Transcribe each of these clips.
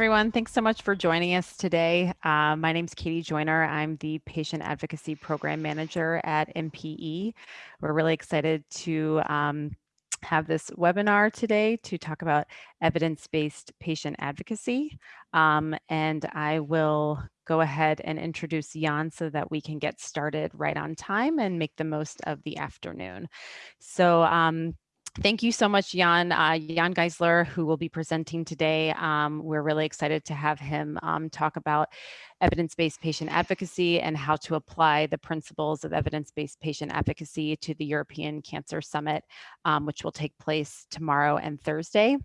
everyone. Thanks so much for joining us today. Uh, my name is Katie Joyner. I'm the Patient Advocacy Program Manager at MPE. We're really excited to um, have this webinar today to talk about evidence-based patient advocacy. Um, and I will go ahead and introduce Jan so that we can get started right on time and make the most of the afternoon. So um, Thank you so much, Jan. Uh, Jan Geissler, who will be presenting today. Um, we're really excited to have him um, talk about evidence-based patient advocacy and how to apply the principles of evidence-based patient advocacy to the European Cancer Summit, um, which will take place tomorrow and Thursday.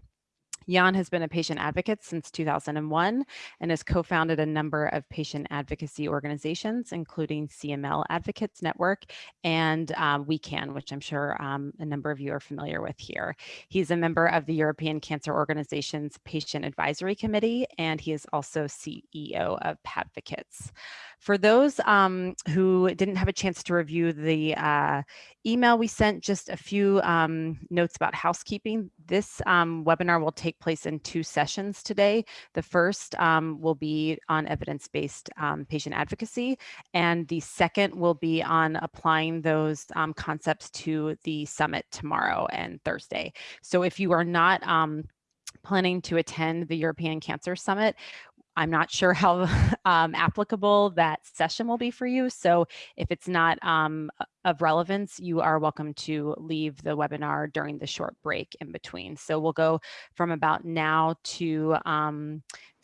Jan has been a patient advocate since 2001 and has co-founded a number of patient advocacy organizations, including CML Advocates Network and um, WECAN, which I'm sure um, a number of you are familiar with here. He's a member of the European Cancer Organization's Patient Advisory Committee, and he is also CEO of Patvocates. For those um, who didn't have a chance to review the uh, email we sent, just a few um, notes about housekeeping. This um, webinar will take place in two sessions today. The first um, will be on evidence-based um, patient advocacy, and the second will be on applying those um, concepts to the summit tomorrow and Thursday. So if you are not planning to attend the European Cancer Summit, I'm not sure how um, applicable that session will be for you. So if it's not um, of relevance, you are welcome to leave the webinar during the short break in between. So we'll go from about now to um,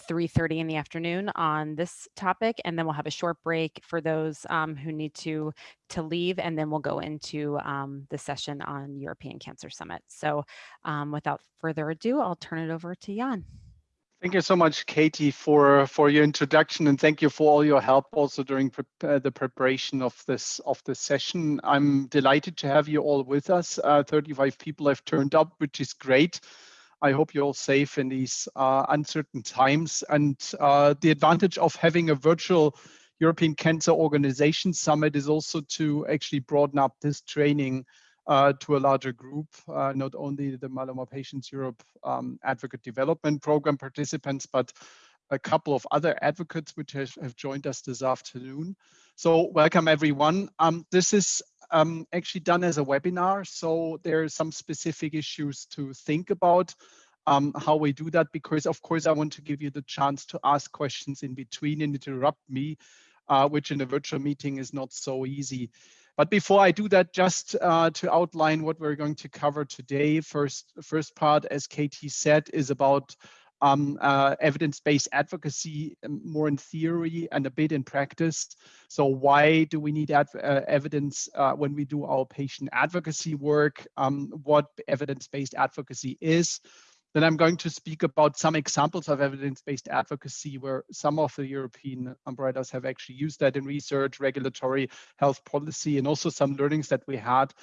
3.30 in the afternoon on this topic, and then we'll have a short break for those um, who need to, to leave, and then we'll go into um, the session on European Cancer Summit. So um, without further ado, I'll turn it over to Jan. Thank you so much, Katie, for, for your introduction, and thank you for all your help also during pre uh, the preparation of this of this session. I'm delighted to have you all with us. Uh, 35 people have turned up, which is great. I hope you're all safe in these uh, uncertain times. And uh, the advantage of having a virtual European Cancer Organization Summit is also to actually broaden up this training uh, to a larger group, uh, not only the Myeloma Patients Europe um, Advocate Development Program participants, but a couple of other advocates which have, joined us this afternoon. So welcome everyone. Um, this is um, actually done as a webinar, so there are some specific issues to think about um, how we do that, because of course I want to give you the chance to ask questions in between and interrupt me, uh, which in a virtual meeting is not so easy. But before I do that, just uh, to outline what we're going to cover today, first, first part, as Katie said, is about um, uh, evidence-based advocacy um, more in theory and a bit in practice. So why do we need uh, evidence uh, when we do our patient advocacy work? Um, what evidence-based advocacy is? Then I'm going to speak about some examples of evidence-based advocacy where some of the European umbrellas have actually used that in research, regulatory, health policy, and also some learnings that we had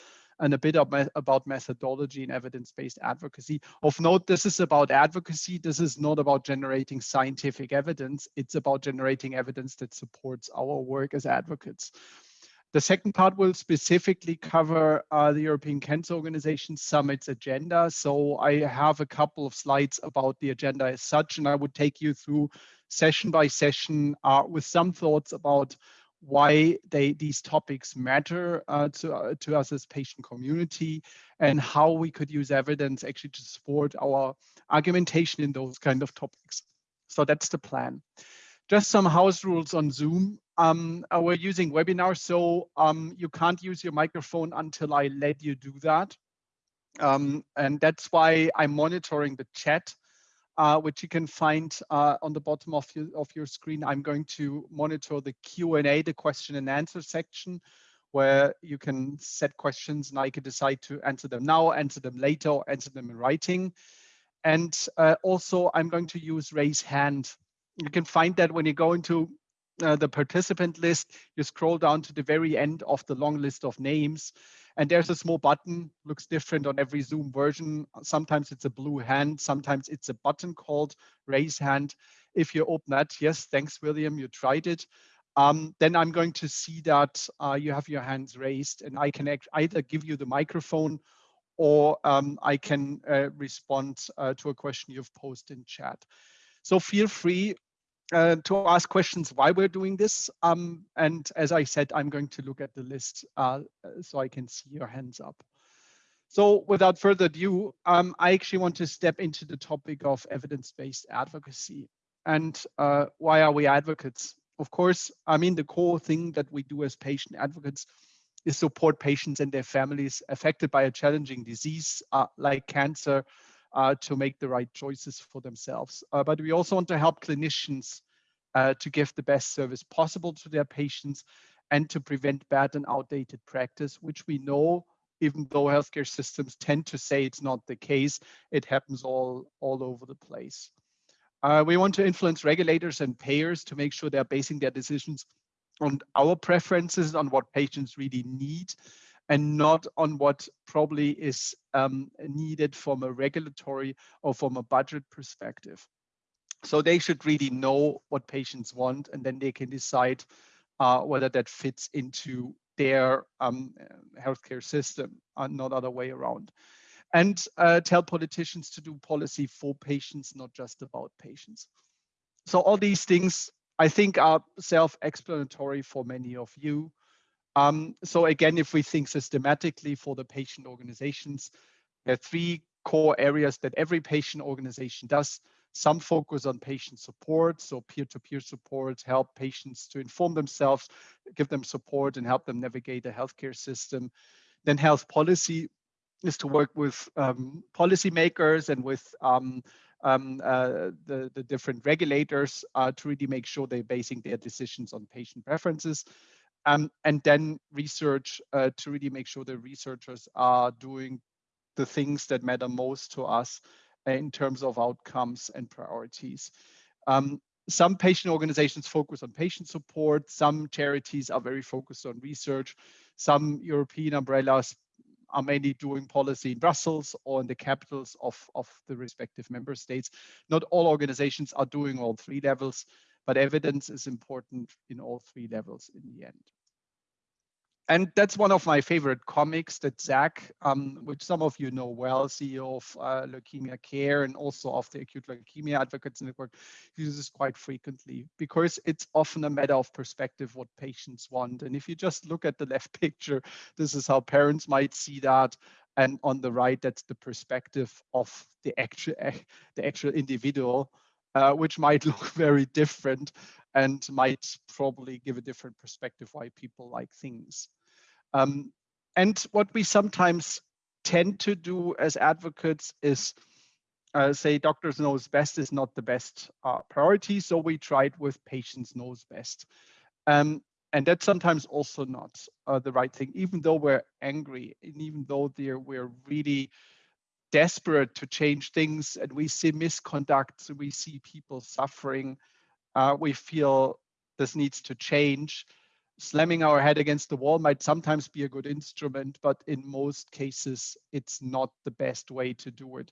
and a bit about methodology and evidence-based advocacy. Of note, this is about advocacy. This is not about generating scientific evidence. It's about generating evidence that supports our work as advocates. The second part will specifically cover uh, the European Cancer Organization Summit's agenda. So I have a couple of slides about the agenda as such, and I would take you through session by session uh, with some thoughts about why they, these topics matter uh, to, uh, to us as patient community and how we could use evidence actually to support our argumentation in those kind of topics. So that's the plan. Just some house rules on Zoom. Um, uh, we're using webinars, so um, you can't use your microphone until I let you do that. Um, and that's why I'm monitoring the chat, uh, which you can find uh, on the bottom of your, of your screen. I'm going to monitor the Q&A, the question and answer section, where you can set questions and I can decide to answer them now, answer them later, or answer them in writing. And uh, also I'm going to use raise hand you can find that when you go into uh, the participant list, you scroll down to the very end of the long list of names, and there's a small button, looks different on every Zoom version. Sometimes it's a blue hand, sometimes it's a button called raise hand. If you open that, yes, thanks, William, you tried it. Um, then I'm going to see that uh, you have your hands raised and I can either give you the microphone or um, I can uh, respond uh, to a question you've posted in chat. So feel free uh, to ask questions why we're doing this. Um, and as I said, I'm going to look at the list uh, so I can see your hands up. So without further ado, um, I actually want to step into the topic of evidence-based advocacy. And uh, why are we advocates? Of course, I mean, the core thing that we do as patient advocates is support patients and their families affected by a challenging disease uh, like cancer to make the right choices for themselves. Uh, but we also want to help clinicians uh, to give the best service possible to their patients and to prevent bad and outdated practice, which we know, even though healthcare systems tend to say it's not the case, it happens all, all over the place. Uh, we want to influence regulators and payers to make sure they're basing their decisions on our preferences, on what patients really need, and not on what probably is um, needed from a regulatory or from a budget perspective. So they should really know what patients want, and then they can decide uh, whether that fits into their um, healthcare system, and not other way around and uh, tell politicians to do policy for patients, not just about patients. So all these things, I think, are self-explanatory for many of you. Um, so again, if we think systematically for the patient organizations, there are three core areas that every patient organization does. Some focus on patient support, so peer-to-peer -peer support, help patients to inform themselves, give them support and help them navigate the healthcare system. Then health policy, is to work with um, policymakers and with um, um, uh, the, the different regulators uh, to really make sure they're basing their decisions on patient preferences. Um, and then research uh, to really make sure the researchers are doing the things that matter most to us in terms of outcomes and priorities. Um, some patient organizations focus on patient support. Some charities are very focused on research. Some European umbrellas are mainly doing policy in Brussels or in the capitals of, of the respective member states. Not all organizations are doing all three levels, but evidence is important in all three levels in the end and that's one of my favorite comics that Zach, um, which some of you know well, CEO of uh, Leukemia Care and also of the Acute Leukemia Advocates Network, uses quite frequently because it's often a matter of perspective what patients want. And if you just look at the left picture, this is how parents might see that. And on the right, that's the perspective of the actual, the actual individual, uh, which might look very different and might probably give a different perspective why people like things. Um, and what we sometimes tend to do as advocates is uh, say doctors knows best is not the best uh, priority. So we tried with patients knows best. Um, and that's sometimes also not uh, the right thing, even though we're angry and even though we're really desperate to change things and we see misconduct, we see people suffering, uh, we feel this needs to change slamming our head against the wall might sometimes be a good instrument, but in most cases, it's not the best way to do it.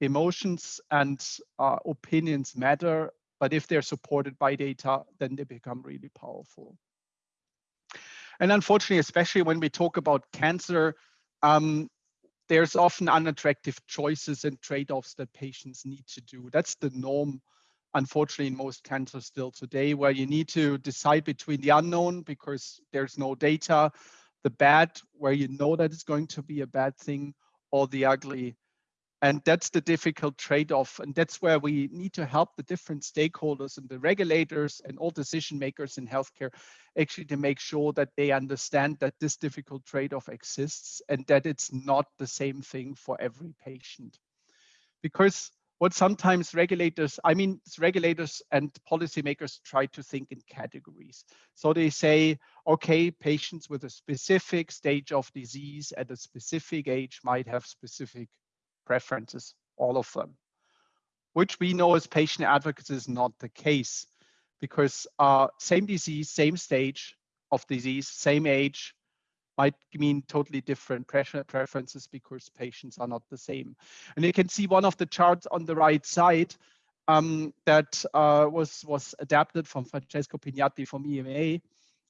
Emotions and uh, opinions matter, but if they're supported by data, then they become really powerful. And unfortunately, especially when we talk about cancer, um, there's often unattractive choices and trade-offs that patients need to do. That's the norm unfortunately in most cancers still today, where you need to decide between the unknown because there's no data, the bad, where you know that it's going to be a bad thing, or the ugly. And that's the difficult trade-off. And that's where we need to help the different stakeholders and the regulators and all decision makers in healthcare actually to make sure that they understand that this difficult trade-off exists and that it's not the same thing for every patient. Because what sometimes regulators, I mean, regulators and policymakers try to think in categories. So they say, okay, patients with a specific stage of disease at a specific age might have specific preferences, all of them, which we know as patient advocates is not the case because uh, same disease, same stage of disease, same age, might mean totally different preferences because patients are not the same. And you can see one of the charts on the right side um, that uh, was, was adapted from Francesco Pignatti from EMA,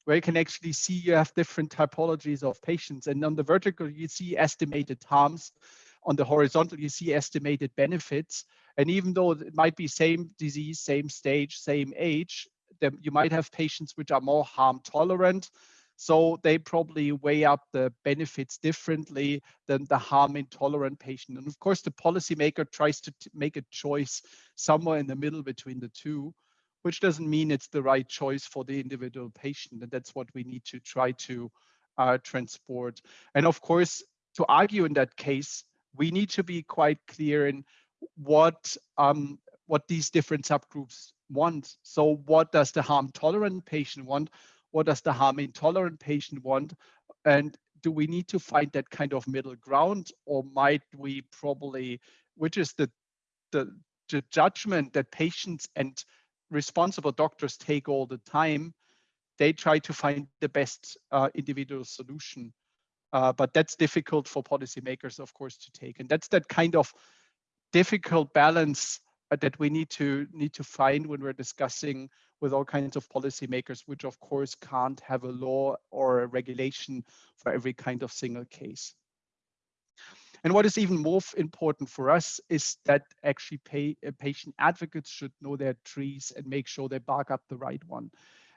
where you can actually see you have different typologies of patients. And on the vertical, you see estimated harms. On the horizontal, you see estimated benefits. And even though it might be same disease, same stage, same age, then you might have patients which are more harm tolerant. So they probably weigh up the benefits differently than the harm intolerant patient. And of course, the policymaker tries to make a choice somewhere in the middle between the two which doesn't mean it's the right choice for the individual patient. And that's what we need to try to uh, transport. And of course, to argue in that case, we need to be quite clear in what um, what these different subgroups want. So what does the harm tolerant patient want? What does the harm intolerant patient want? And do we need to find that kind of middle ground or might we probably, which is the, the, the judgment that patients and responsible doctors take all the time, they try to find the best uh, individual solution. Uh, but that's difficult for policymakers, of course, to take. And that's that kind of difficult balance uh, that we need to need to find when we're discussing with all kinds of policymakers, which of course can't have a law or a regulation for every kind of single case. And what is even more important for us is that actually pay, uh, patient advocates should know their trees and make sure they bark up the right one.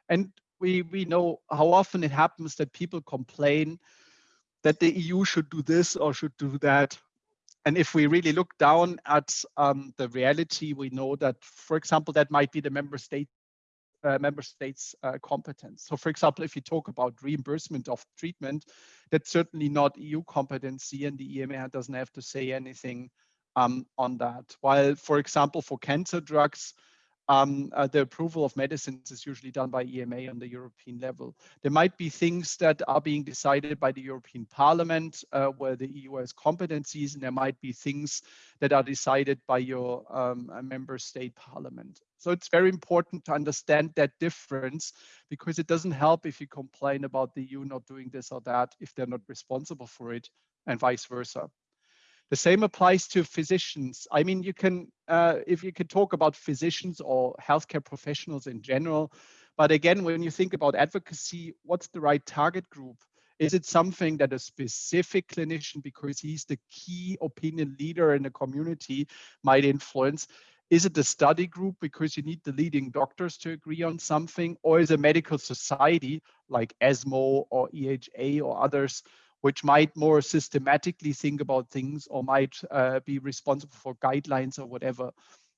And we, we know how often it happens that people complain that the EU should do this or should do that. And if we really look down at um, the reality, we know that, for example, that might be the member state uh, member states uh, competence. So for example, if you talk about reimbursement of treatment, that's certainly not EU competency and the EMA doesn't have to say anything um, on that. While for example, for cancer drugs, um, uh, the approval of medicines is usually done by EMA on the European level. There might be things that are being decided by the European Parliament uh, where the EU has competencies, and there might be things that are decided by your um, member state parliament. So it's very important to understand that difference because it doesn't help if you complain about the EU not doing this or that if they're not responsible for it and vice versa. The same applies to physicians. I mean, you can, uh, if you could talk about physicians or healthcare professionals in general, but again, when you think about advocacy, what's the right target group? Is it something that a specific clinician, because he's the key opinion leader in the community, might influence? Is it the study group because you need the leading doctors to agree on something? Or is a medical society like ESMO or EHA or others which might more systematically think about things or might uh, be responsible for guidelines or whatever.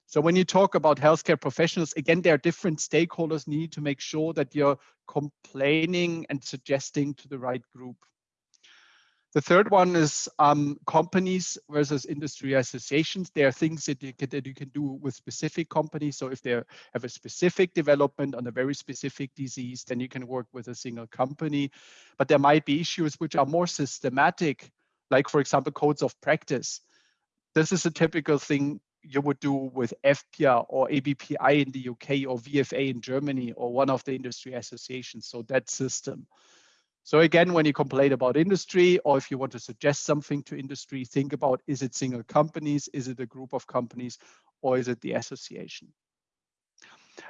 So when you talk about healthcare professionals, again, there are different stakeholders need to make sure that you're complaining and suggesting to the right group. The third one is um, companies versus industry associations. There are things that you, can, that you can do with specific companies. So if they have a specific development on a very specific disease, then you can work with a single company. But there might be issues which are more systematic, like for example, codes of practice. This is a typical thing you would do with EFPIA or ABPI in the UK or VFA in Germany or one of the industry associations. So that system. So again, when you complain about industry or if you want to suggest something to industry, think about is it single companies, is it a group of companies, or is it the association?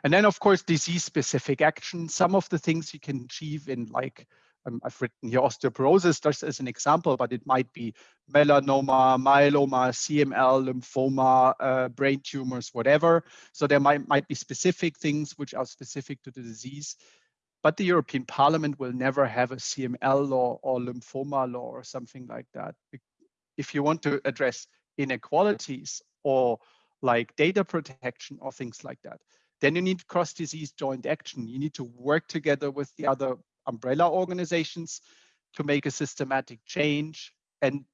And then of course, disease specific action. Some of the things you can achieve in like, um, I've written here osteoporosis just as an example, but it might be melanoma, myeloma, CML, lymphoma, uh, brain tumors, whatever. So there might, might be specific things which are specific to the disease but the European Parliament will never have a CML law or lymphoma law or something like that. If you want to address inequalities or like data protection or things like that, then you need cross-disease joint action. You need to work together with the other umbrella organizations to make a systematic change. And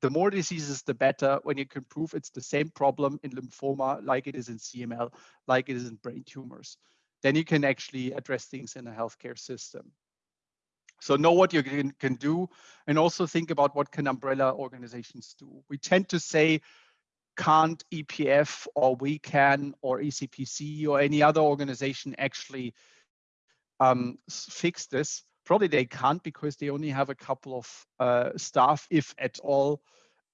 the more diseases, the better when you can prove it's the same problem in lymphoma like it is in CML, like it is in brain tumors then you can actually address things in a healthcare system. So know what you can, can do and also think about what can umbrella organizations do. We tend to say, can't EPF or WECAN or ECPC or any other organization actually um, fix this? Probably they can't because they only have a couple of uh, staff, if at all,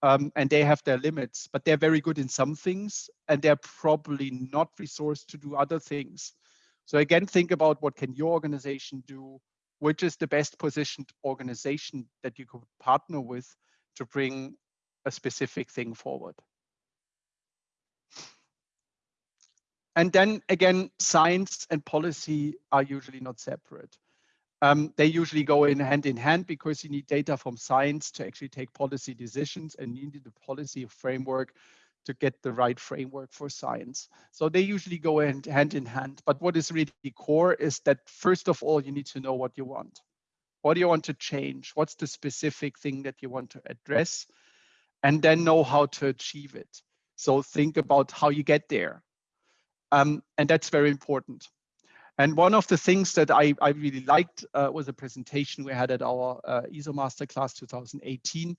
um, and they have their limits, but they're very good in some things and they're probably not resourced to do other things. So again, think about what can your organization do, which is the best positioned organization that you could partner with to bring a specific thing forward. and then again, science and policy are usually not separate. Um, they usually go in hand in hand because you need data from science to actually take policy decisions and you need a policy framework to get the right framework for science. So they usually go in hand in hand. But what is really core is that first of all, you need to know what you want. What do you want to change? What's the specific thing that you want to address? And then know how to achieve it. So think about how you get there. Um, and that's very important. And one of the things that I, I really liked uh, was a presentation we had at our uh, ESO Masterclass 2018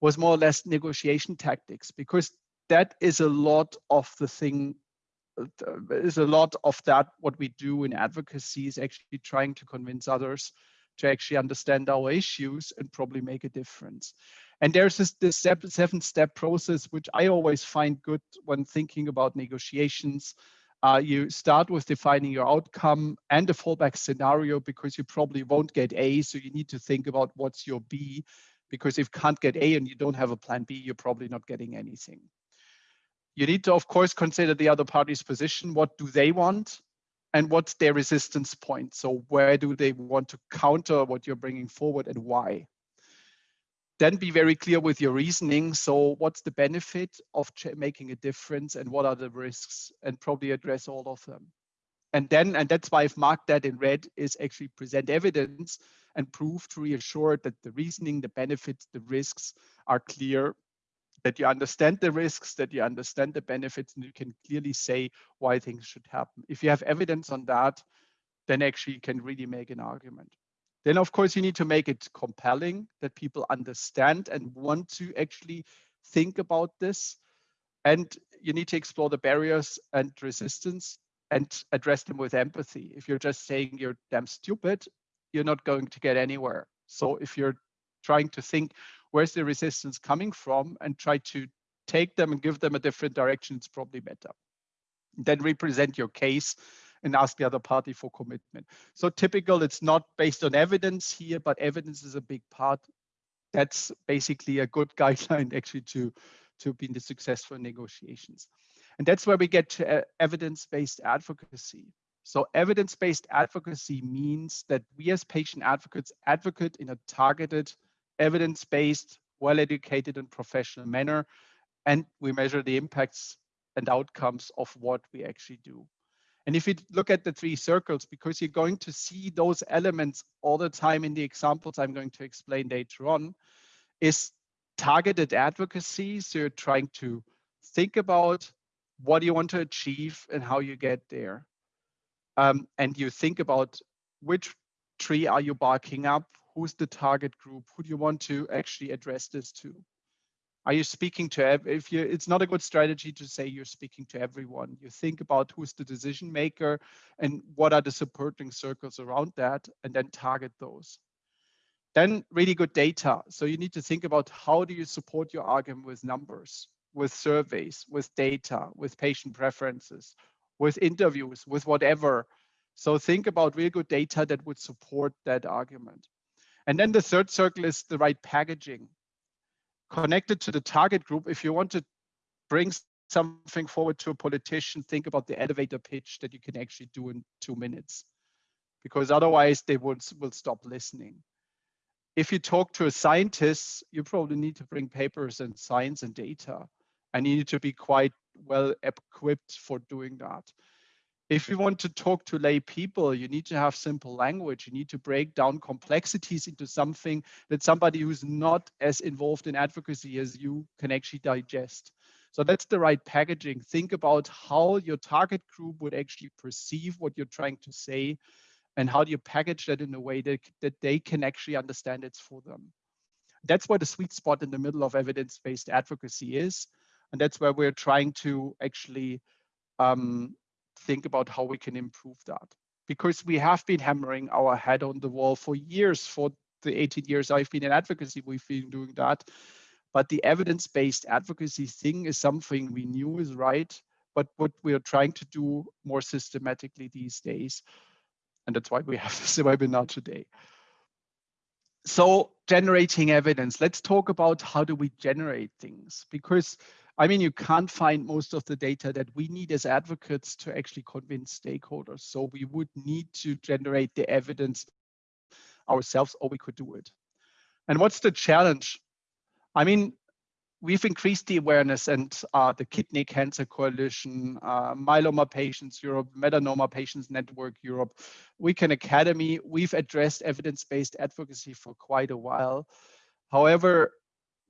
was more or less negotiation tactics because that is a lot of the thing uh, is a lot of that what we do in advocacy is actually trying to convince others to actually understand our issues and probably make a difference. And there's this, this step, seven step process, which I always find good when thinking about negotiations. Uh, you start with defining your outcome and a fallback scenario because you probably won't get A. So you need to think about what's your B because if you can't get A and you don't have a plan B, you're probably not getting anything. You need to, of course, consider the other party's position. What do they want? And what's their resistance point? So where do they want to counter what you're bringing forward and why? Then be very clear with your reasoning. So what's the benefit of making a difference and what are the risks? And probably address all of them. And then, and that's why I've marked that in red, is actually present evidence and prove to reassure that the reasoning, the benefits, the risks are clear that you understand the risks, that you understand the benefits, and you can clearly say why things should happen. If you have evidence on that, then actually you can really make an argument. Then of course you need to make it compelling that people understand and want to actually think about this. And you need to explore the barriers and resistance and address them with empathy. If you're just saying you're damn stupid, you're not going to get anywhere. So if you're trying to think where's the resistance coming from and try to take them and give them a different direction, it's probably better. Then represent your case and ask the other party for commitment. So typical, it's not based on evidence here, but evidence is a big part. That's basically a good guideline actually to, to be in the successful negotiations. And that's where we get to uh, evidence-based advocacy. So evidence-based advocacy means that we as patient advocates advocate in a targeted evidence-based, well-educated and professional manner. And we measure the impacts and outcomes of what we actually do. And if you look at the three circles, because you're going to see those elements all the time in the examples I'm going to explain later on, is targeted advocacy. So you're trying to think about what you want to achieve and how you get there. Um, and you think about which tree are you barking up? Who's the target group? Who do you want to actually address this to? Are you speaking to, if you, it's not a good strategy to say you're speaking to everyone. You think about who's the decision maker and what are the supporting circles around that and then target those. Then really good data. So you need to think about how do you support your argument with numbers, with surveys, with data, with patient preferences, with interviews, with whatever. So think about real good data that would support that argument. And then the third circle is the right packaging. Connected to the target group, if you want to bring something forward to a politician, think about the elevator pitch that you can actually do in two minutes, because otherwise they would, will stop listening. If you talk to a scientist, you probably need to bring papers and science and data, and you need to be quite well equipped for doing that if you want to talk to lay people, you need to have simple language. You need to break down complexities into something that somebody who's not as involved in advocacy as you can actually digest. So that's the right packaging. Think about how your target group would actually perceive what you're trying to say and how do you package that in a way that, that they can actually understand it's for them. That's where the sweet spot in the middle of evidence-based advocacy is. And that's where we're trying to actually um, think about how we can improve that. Because we have been hammering our head on the wall for years, for the 18 years I've been in advocacy, we've been doing that. But the evidence-based advocacy thing is something we knew is right, but what we are trying to do more systematically these days. And that's why we have this webinar today. So generating evidence, let's talk about how do we generate things? Because I mean, you can't find most of the data that we need as advocates to actually convince stakeholders. So we would need to generate the evidence ourselves or we could do it. And what's the challenge? I mean, we've increased the awareness and uh, the Kidney Cancer Coalition, uh, Myeloma Patients Europe, Melanoma Patients Network Europe, WECAN Academy, we've addressed evidence-based advocacy for quite a while. However,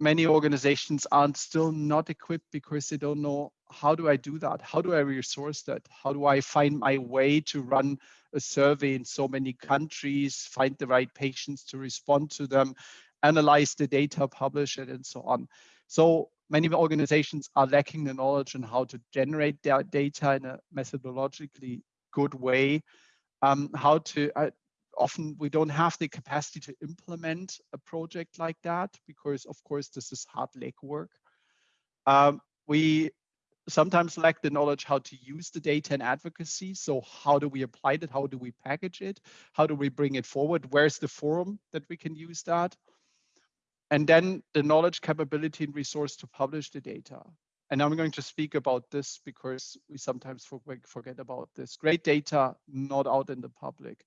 many organizations aren't still not equipped because they don't know how do I do that? How do I resource that? How do I find my way to run a survey in so many countries, find the right patients to respond to them, analyze the data, publish it, and so on. So many organizations are lacking the knowledge on how to generate their data in a methodologically good way. Um, how to, uh, often we don't have the capacity to implement a project like that because of course this is hard legwork. Um, we sometimes lack the knowledge how to use the data in advocacy. So how do we apply it? How do we package it? How do we bring it forward? Where's the forum that we can use that? And then the knowledge, capability, and resource to publish the data. And I'm going to speak about this because we sometimes forget about this. Great data not out in the public.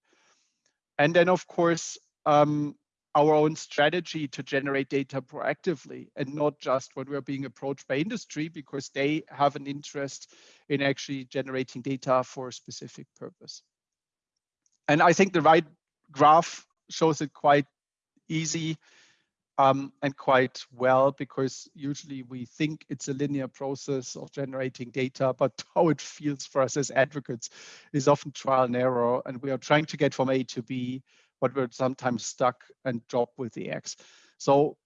And then, of course, um, our own strategy to generate data proactively and not just when we're being approached by industry because they have an interest in actually generating data for a specific purpose. And I think the right graph shows it quite easy um, and quite well because usually we think it's a linear process of generating data, but how it feels for us as advocates is often trial and error. And we are trying to get from A to B, but we're sometimes stuck and drop with the X. So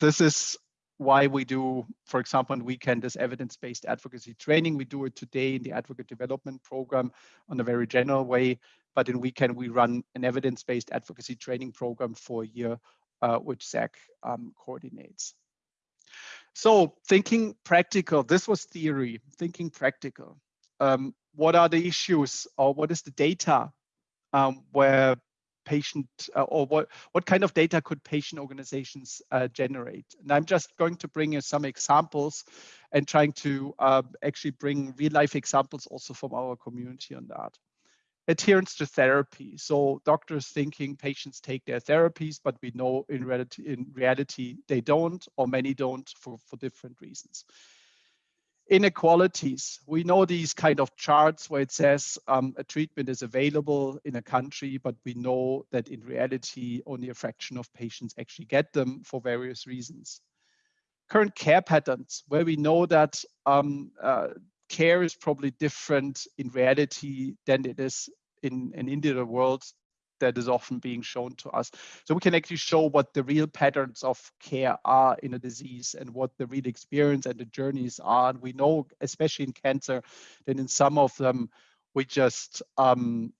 this is why we do, for example, on WECAN this evidence-based advocacy training. We do it today in the advocate development program on a very general way, but in WECAN we run an evidence-based advocacy training program for a year uh, which Zach um, coordinates. So thinking practical, this was theory, thinking practical. Um, what are the issues or what is the data um, where patient uh, or what, what kind of data could patient organizations uh, generate? And I'm just going to bring you some examples and trying to uh, actually bring real life examples also from our community on that adherence to therapy. So doctors thinking patients take their therapies, but we know in reality, in reality they don't, or many don't for, for different reasons. Inequalities. We know these kind of charts where it says um, a treatment is available in a country, but we know that in reality, only a fraction of patients actually get them for various reasons current care patterns where we know that um, uh, care is probably different in reality than it is in an individual world that is often being shown to us. So we can actually show what the real patterns of care are in a disease and what the real experience and the journeys are. And we know, especially in cancer, that in some of them, we just um,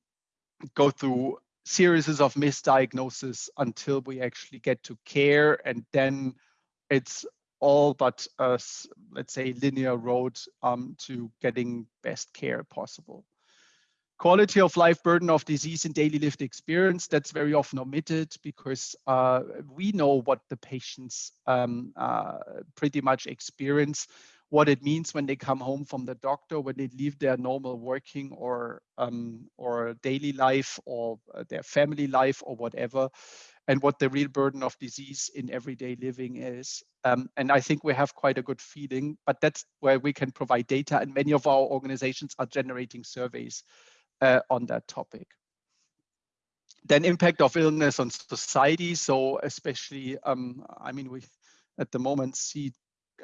go through series of misdiagnosis until we actually get to care. And then it's all but a, let's say, linear road um, to getting best care possible. Quality of life burden of disease and daily lived experience, that's very often omitted because uh, we know what the patients um, uh, pretty much experience, what it means when they come home from the doctor, when they leave their normal working or, um, or daily life or uh, their family life or whatever and what the real burden of disease in everyday living is. Um, and I think we have quite a good feeling, but that's where we can provide data and many of our organizations are generating surveys uh, on that topic. Then impact of illness on society. So especially, um, I mean, we at the moment see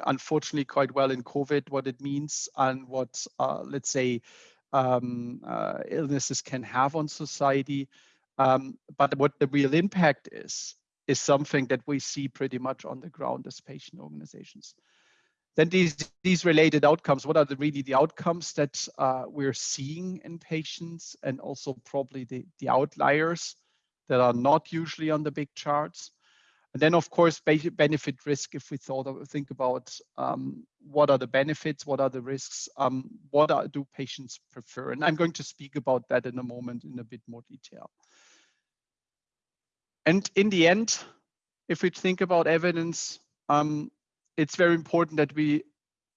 unfortunately quite well in COVID what it means and what, uh, let's say, um, uh, illnesses can have on society. Um, but what the real impact is, is something that we see pretty much on the ground as patient organizations. Then these, these related outcomes, what are the, really the outcomes that uh, we're seeing in patients and also probably the, the outliers that are not usually on the big charts. And then of course, benefit risk, if we thought of, think about um, what are the benefits, what are the risks, um, what are, do patients prefer? And I'm going to speak about that in a moment in a bit more detail. And in the end, if we think about evidence, um, it's very important that we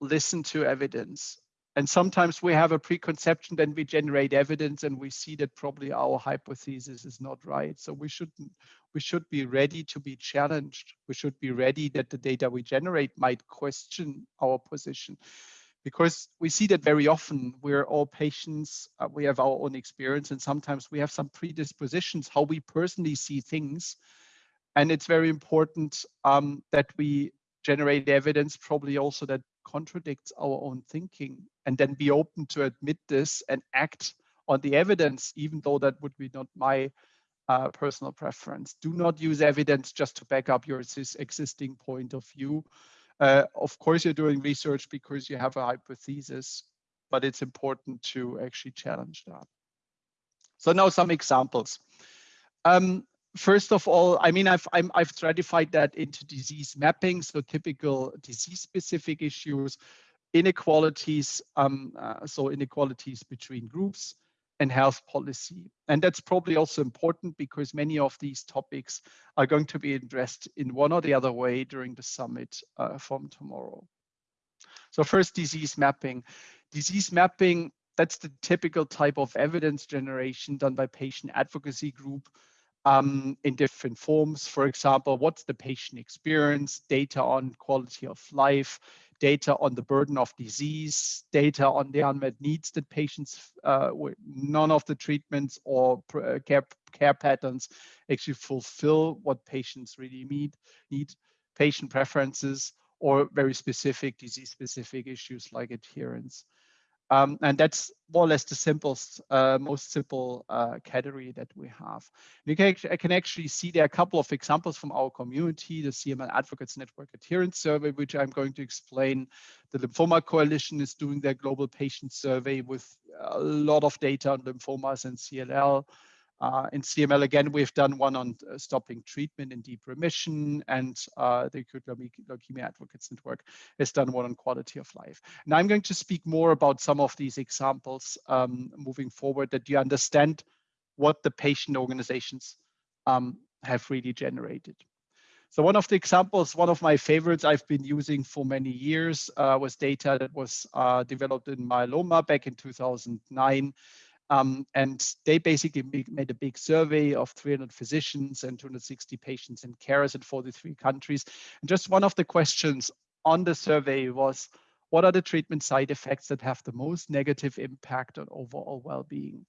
listen to evidence. And sometimes we have a preconception, then we generate evidence and we see that probably our hypothesis is not right. So we shouldn't, we should be ready to be challenged. We should be ready that the data we generate might question our position because we see that very often we're all patients, uh, we have our own experience, and sometimes we have some predispositions, how we personally see things. And it's very important um, that we generate evidence, probably also that contradicts our own thinking and then be open to admit this and act on the evidence, even though that would be not my uh, personal preference. Do not use evidence just to back up your existing point of view. Uh, of course, you're doing research because you have a hypothesis, but it's important to actually challenge that. So now some examples. Um, first of all, I mean, I've i have stratified that into disease mapping, so typical disease-specific issues, inequalities, um, uh, so inequalities between groups, and health policy. And that's probably also important because many of these topics are going to be addressed in one or the other way during the summit uh, from tomorrow. So first, disease mapping. Disease mapping, that's the typical type of evidence generation done by patient advocacy group um, in different forms. For example, what's the patient experience, data on quality of life, data on the burden of disease, data on the unmet needs that patients, uh, none of the treatments or uh, care, care patterns actually fulfill what patients really need, need, patient preferences, or very specific disease-specific issues like adherence. Um, and that's more or less the simplest, uh, most simple uh, category that we have. You can, I can actually see there are a couple of examples from our community, the CML Advocates Network Adherence Survey, which I'm going to explain. The Lymphoma Coalition is doing their global patient survey with a lot of data on lymphomas and CLL. Uh, in CML, again, we've done one on uh, stopping treatment in deep remission, and uh, the Acute Leukemia Advocates Network has done one on quality of life. And I'm going to speak more about some of these examples um, moving forward that you understand what the patient organizations um, have really generated. So one of the examples, one of my favorites I've been using for many years uh, was data that was uh, developed in myeloma back in 2009 um, and they basically made a big survey of 300 physicians and 260 patients and carers in 43 countries. And just one of the questions on the survey was, what are the treatment side effects that have the most negative impact on overall well-being?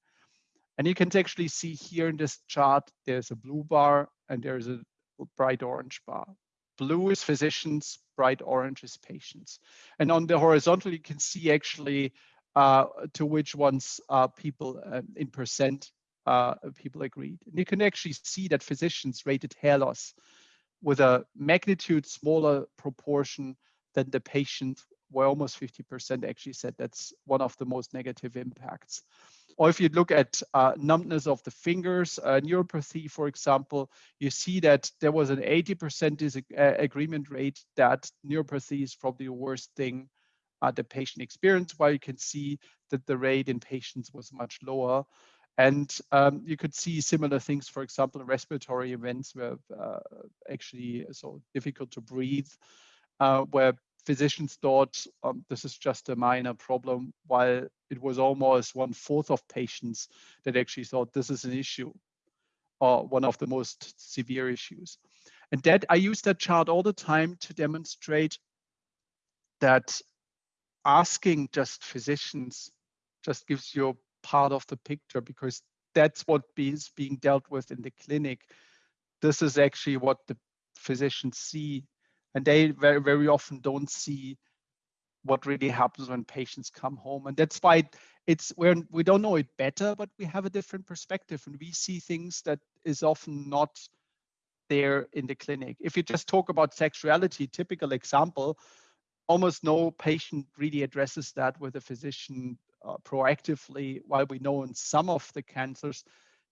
And you can actually see here in this chart, there's a blue bar and there's a bright orange bar. Blue is physicians, bright orange is patients. And on the horizontal, you can see actually to which ones uh, people uh, in percent uh, people agreed. And you can actually see that physicians rated hair loss with a magnitude smaller proportion than the patient, where almost 50% actually said that's one of the most negative impacts. Or if you look at uh, numbness of the fingers, uh, neuropathy, for example, you see that there was an 80% agreement rate that neuropathy is probably the worst thing uh, the patient experience, while you can see that the rate in patients was much lower. And um, you could see similar things, for example, respiratory events were uh, actually so difficult to breathe, uh, where physicians thought um, this is just a minor problem, while it was almost one fourth of patients that actually thought this is an issue or one of the most severe issues. And that I use that chart all the time to demonstrate that asking just physicians just gives you part of the picture because that's what is being dealt with in the clinic. This is actually what the physicians see, and they very, very often don't see what really happens when patients come home. And that's why it's where we don't know it better, but we have a different perspective and we see things that is often not there in the clinic. If you just talk about sexuality, typical example, almost no patient really addresses that with a physician uh, proactively, while we know in some of the cancers,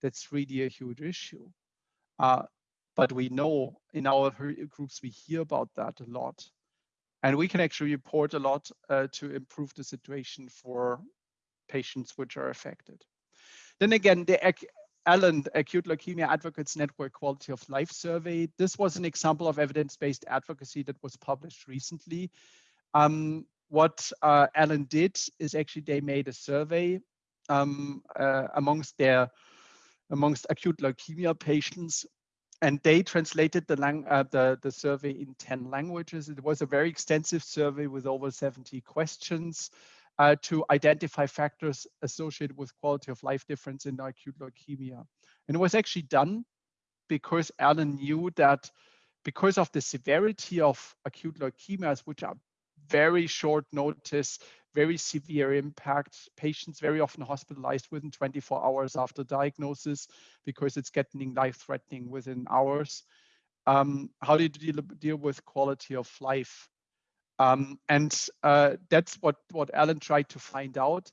that's really a huge issue. Uh, but we know in our groups, we hear about that a lot. And we can actually report a lot uh, to improve the situation for patients which are affected. Then again, the ALAN, Acute Leukemia Advocates Network Quality of Life Survey. This was an example of evidence-based advocacy that was published recently. Um, what uh, Alan did is actually they made a survey um, uh, amongst their amongst acute leukemia patients and they translated the, lang uh, the, the survey in 10 languages. It was a very extensive survey with over 70 questions uh, to identify factors associated with quality of life difference in acute leukemia. And it was actually done because Alan knew that because of the severity of acute leukemias, which are very short notice, very severe impact. Patients very often hospitalized within 24 hours after diagnosis because it's getting life-threatening within hours. Um, how do you deal, deal with quality of life? Um, and uh, that's what, what Alan tried to find out.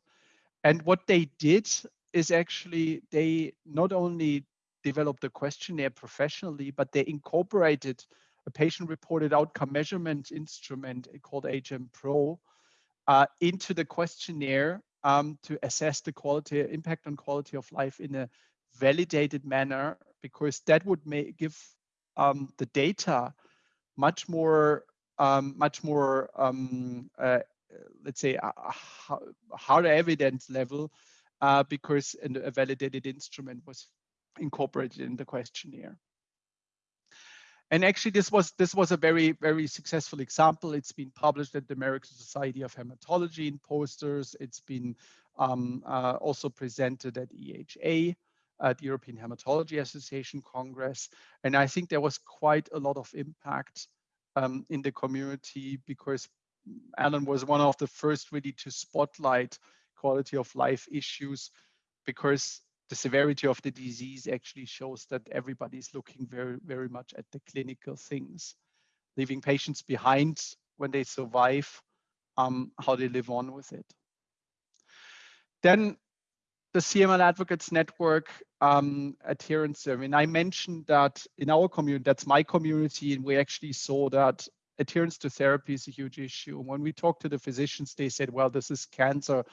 And what they did is actually they not only developed the questionnaire professionally, but they incorporated a patient-reported outcome measurement instrument called HM Pro, uh, into the questionnaire um, to assess the quality impact on quality of life in a validated manner because that would make give um, the data much more um, much more um, uh, let's say a, a harder evidence level uh, because a validated instrument was incorporated in the questionnaire. And actually, this was this was a very very successful example. It's been published at the American Society of Hematology in posters. It's been um, uh, also presented at EHA, at the European Hematology Association Congress. And I think there was quite a lot of impact um, in the community because Alan was one of the first really to spotlight quality of life issues because the severity of the disease actually shows that everybody is looking very, very much at the clinical things, leaving patients behind when they survive, um, how they live on with it. Then the CML Advocates Network um, adherence survey. And I mentioned that in our community, that's my community, and we actually saw that adherence to therapy is a huge issue. When we talked to the physicians, they said, well, this is cancer.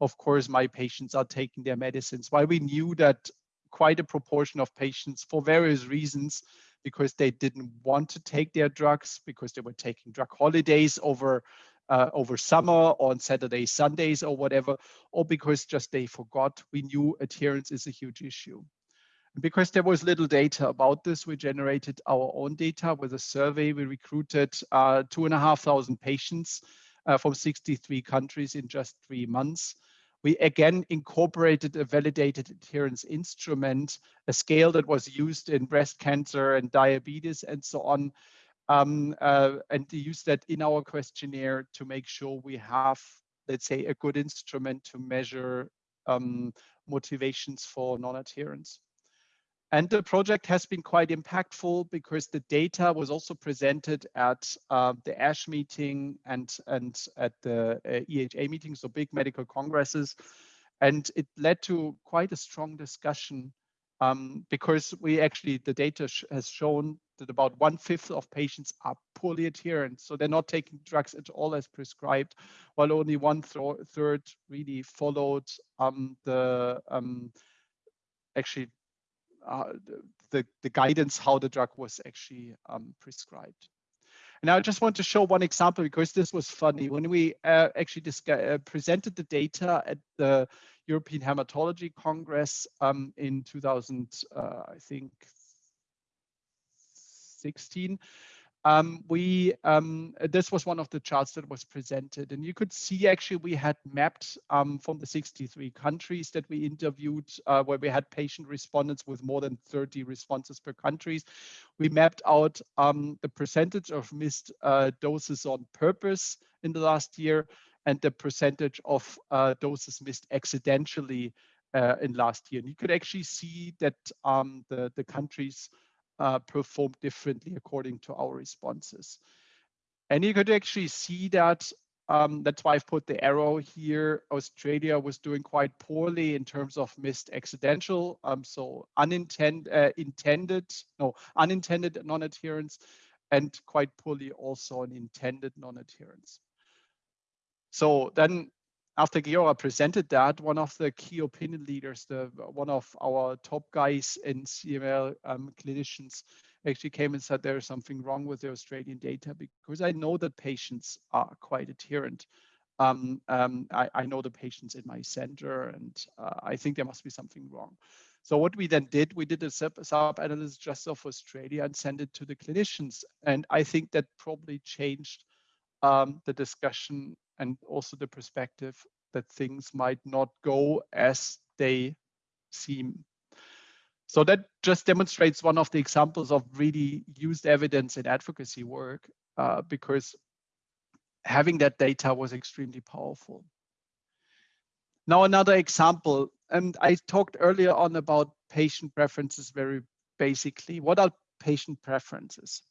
Of course, my patients are taking their medicines. While we knew that quite a proportion of patients, for various reasons, because they didn't want to take their drugs, because they were taking drug holidays over uh, over summer on Saturdays, Sundays, or whatever, or because just they forgot, we knew adherence is a huge issue. And because there was little data about this, we generated our own data with a survey. We recruited uh, two and a half thousand patients uh, from 63 countries in just three months. We again incorporated a validated adherence instrument, a scale that was used in breast cancer and diabetes and so on. Um, uh, and to use that in our questionnaire to make sure we have, let's say, a good instrument to measure um, motivations for non-adherence. And the project has been quite impactful because the data was also presented at uh, the ASH meeting and, and at the uh, EHA meeting, so big medical congresses. And it led to quite a strong discussion um, because we actually, the data sh has shown that about one fifth of patients are poorly adherent. So they're not taking drugs at all as prescribed, while only one th third really followed um, the um, actually uh, the, the guidance how the drug was actually um, prescribed. And I just want to show one example because this was funny. When we uh, actually uh, presented the data at the European Hematology Congress um, in 2000, uh, I think, 16, um, we um, this was one of the charts that was presented and you could see actually we had mapped um, from the 63 countries that we interviewed uh, where we had patient respondents with more than 30 responses per countries. We mapped out um, the percentage of missed uh, doses on purpose in the last year and the percentage of uh, doses missed accidentally uh, in last year. And you could actually see that um, the the countries uh, perform differently according to our responses. And you could actually see that um, that's why I've put the arrow here. Australia was doing quite poorly in terms of missed accidental, um, so unintended, uh, intended, no, unintended non-adherence, and quite poorly also on intended non-adherence. So then after Georg presented that, one of the key opinion leaders, the one of our top guys in CML um, clinicians, actually came and said there is something wrong with the Australian data because I know that patients are quite adherent. um, um, I, I, know the patients in my center and uh, I think there must be something wrong. So what we then did, we did a sub-analysis just of Australia and sent it to the clinicians. And I think that probably changed um, the discussion and also the perspective that things might not go as they seem. So that just demonstrates one of the examples of really used evidence in advocacy work uh, because having that data was extremely powerful. Now another example, and I talked earlier on about patient preferences very basically. What are patient preferences?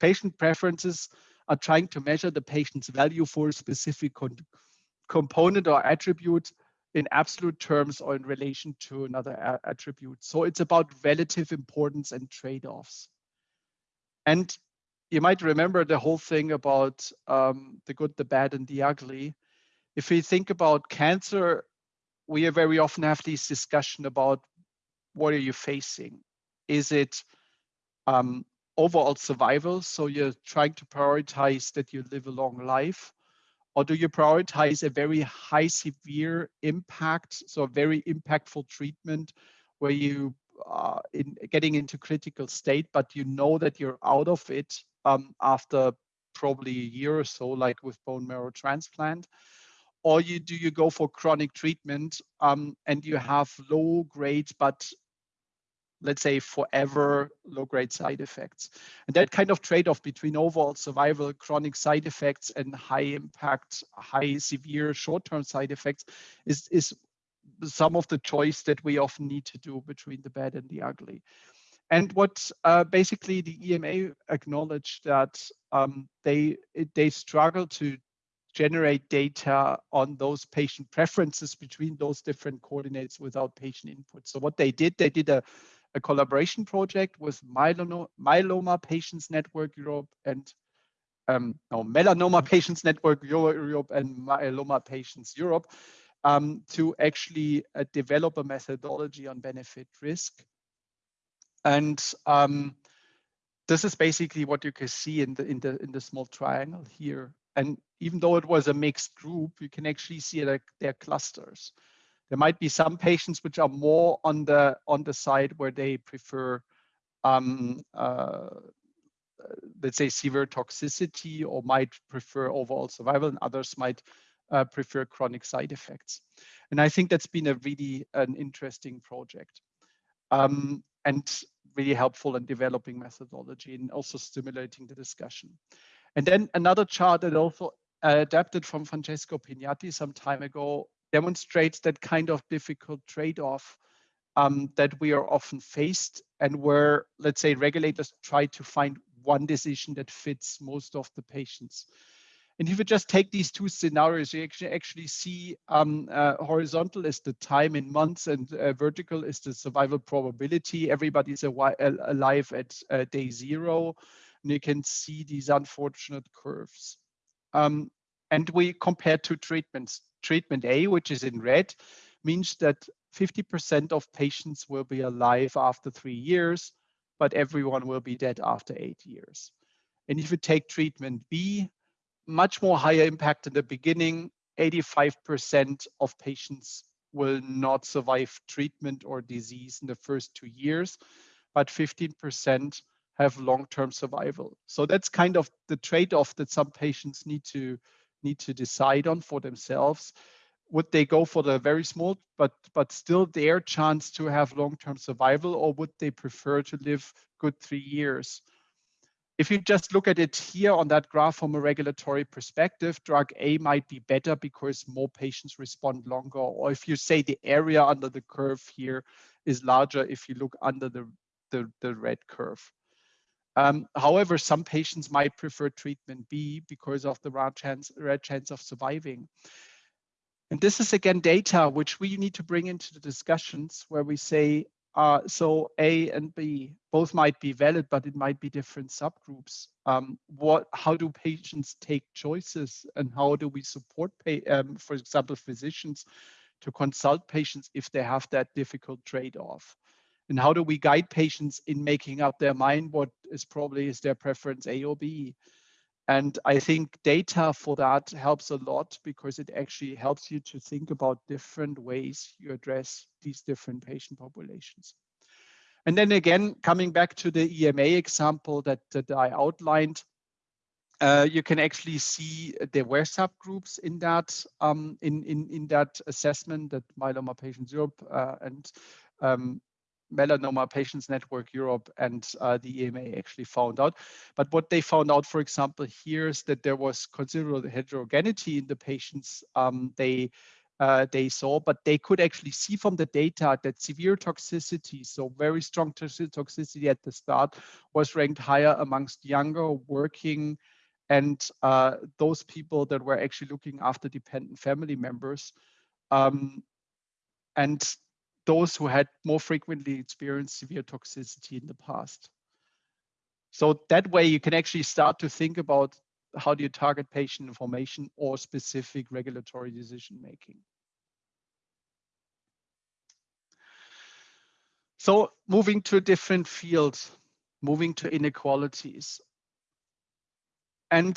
Patient preferences are trying to measure the patient's value for a specific component or attribute in absolute terms or in relation to another attribute. So it's about relative importance and trade-offs. And you might remember the whole thing about um, the good, the bad, and the ugly. If we think about cancer, we very often have this discussion about what are you facing? Is it um, overall survival? So you're trying to prioritize that you live a long life? Or do you prioritize a very high severe impact, so a very impactful treatment where you are in getting into critical state, but you know that you're out of it um, after probably a year or so, like with bone marrow transplant? Or you do you go for chronic treatment um, and you have low grade but let's say forever low grade side effects. And that kind of trade-off between overall survival, chronic side effects and high impact, high severe short-term side effects is, is some of the choice that we often need to do between the bad and the ugly. And what uh, basically the EMA acknowledged that um, they they struggle to generate data on those patient preferences between those different coordinates without patient input. So what they did, they did a a collaboration project with Myeloma, Myeloma Patients Network Europe and um, no, Melanoma Patients Network Europe and Myeloma Patients Europe um, to actually uh, develop a methodology on benefit risk. And um, this is basically what you can see in the in the in the small triangle here. And even though it was a mixed group, you can actually see like their clusters. There might be some patients which are more on the on the side where they prefer, um, uh, let's say, severe toxicity or might prefer overall survival, and others might uh, prefer chronic side effects. And I think that's been a really an interesting project. Um, and really helpful in developing methodology and also stimulating the discussion. And then another chart that also adapted from Francesco Pignatti some time ago demonstrates that kind of difficult trade-off um, that we are often faced and where, let's say, regulators try to find one decision that fits most of the patients. And if you just take these two scenarios, you actually, actually see um, uh, horizontal is the time in months and uh, vertical is the survival probability. Everybody's alive at uh, day zero. And you can see these unfortunate curves. Um, and we compare two treatments treatment A, which is in red, means that 50% of patients will be alive after three years, but everyone will be dead after eight years. And if you take treatment B, much more higher impact in the beginning, 85% of patients will not survive treatment or disease in the first two years, but 15% have long-term survival. So that's kind of the trade-off that some patients need to need to decide on for themselves. Would they go for the very small, but but still their chance to have long-term survival, or would they prefer to live good three years? If you just look at it here on that graph from a regulatory perspective, drug A might be better because more patients respond longer. Or if you say the area under the curve here is larger if you look under the, the, the red curve. Um, however, some patients might prefer treatment B because of the rare chance, rare chance of surviving. And this is again data which we need to bring into the discussions where we say, uh, so A and B both might be valid, but it might be different subgroups. Um, what, how do patients take choices and how do we support, pay, um, for example, physicians to consult patients if they have that difficult trade-off? And how do we guide patients in making up their mind what is probably is their preference A or B? And I think data for that helps a lot because it actually helps you to think about different ways you address these different patient populations. And then again, coming back to the EMA example that, that I outlined, uh, you can actually see there were subgroups in that um, in, in, in that assessment that Myeloma Patients Europe uh, and um, Melanoma Patients Network Europe and uh, the EMA actually found out. But what they found out, for example, here is that there was considerable heterogeneity in the patients um, they uh, they saw, but they could actually see from the data that severe toxicity, so very strong toxicity at the start, was ranked higher amongst younger working and uh, those people that were actually looking after dependent family members. Um, and those who had more frequently experienced severe toxicity in the past. So that way you can actually start to think about how do you target patient information or specific regulatory decision making. So moving to a different field, moving to inequalities. And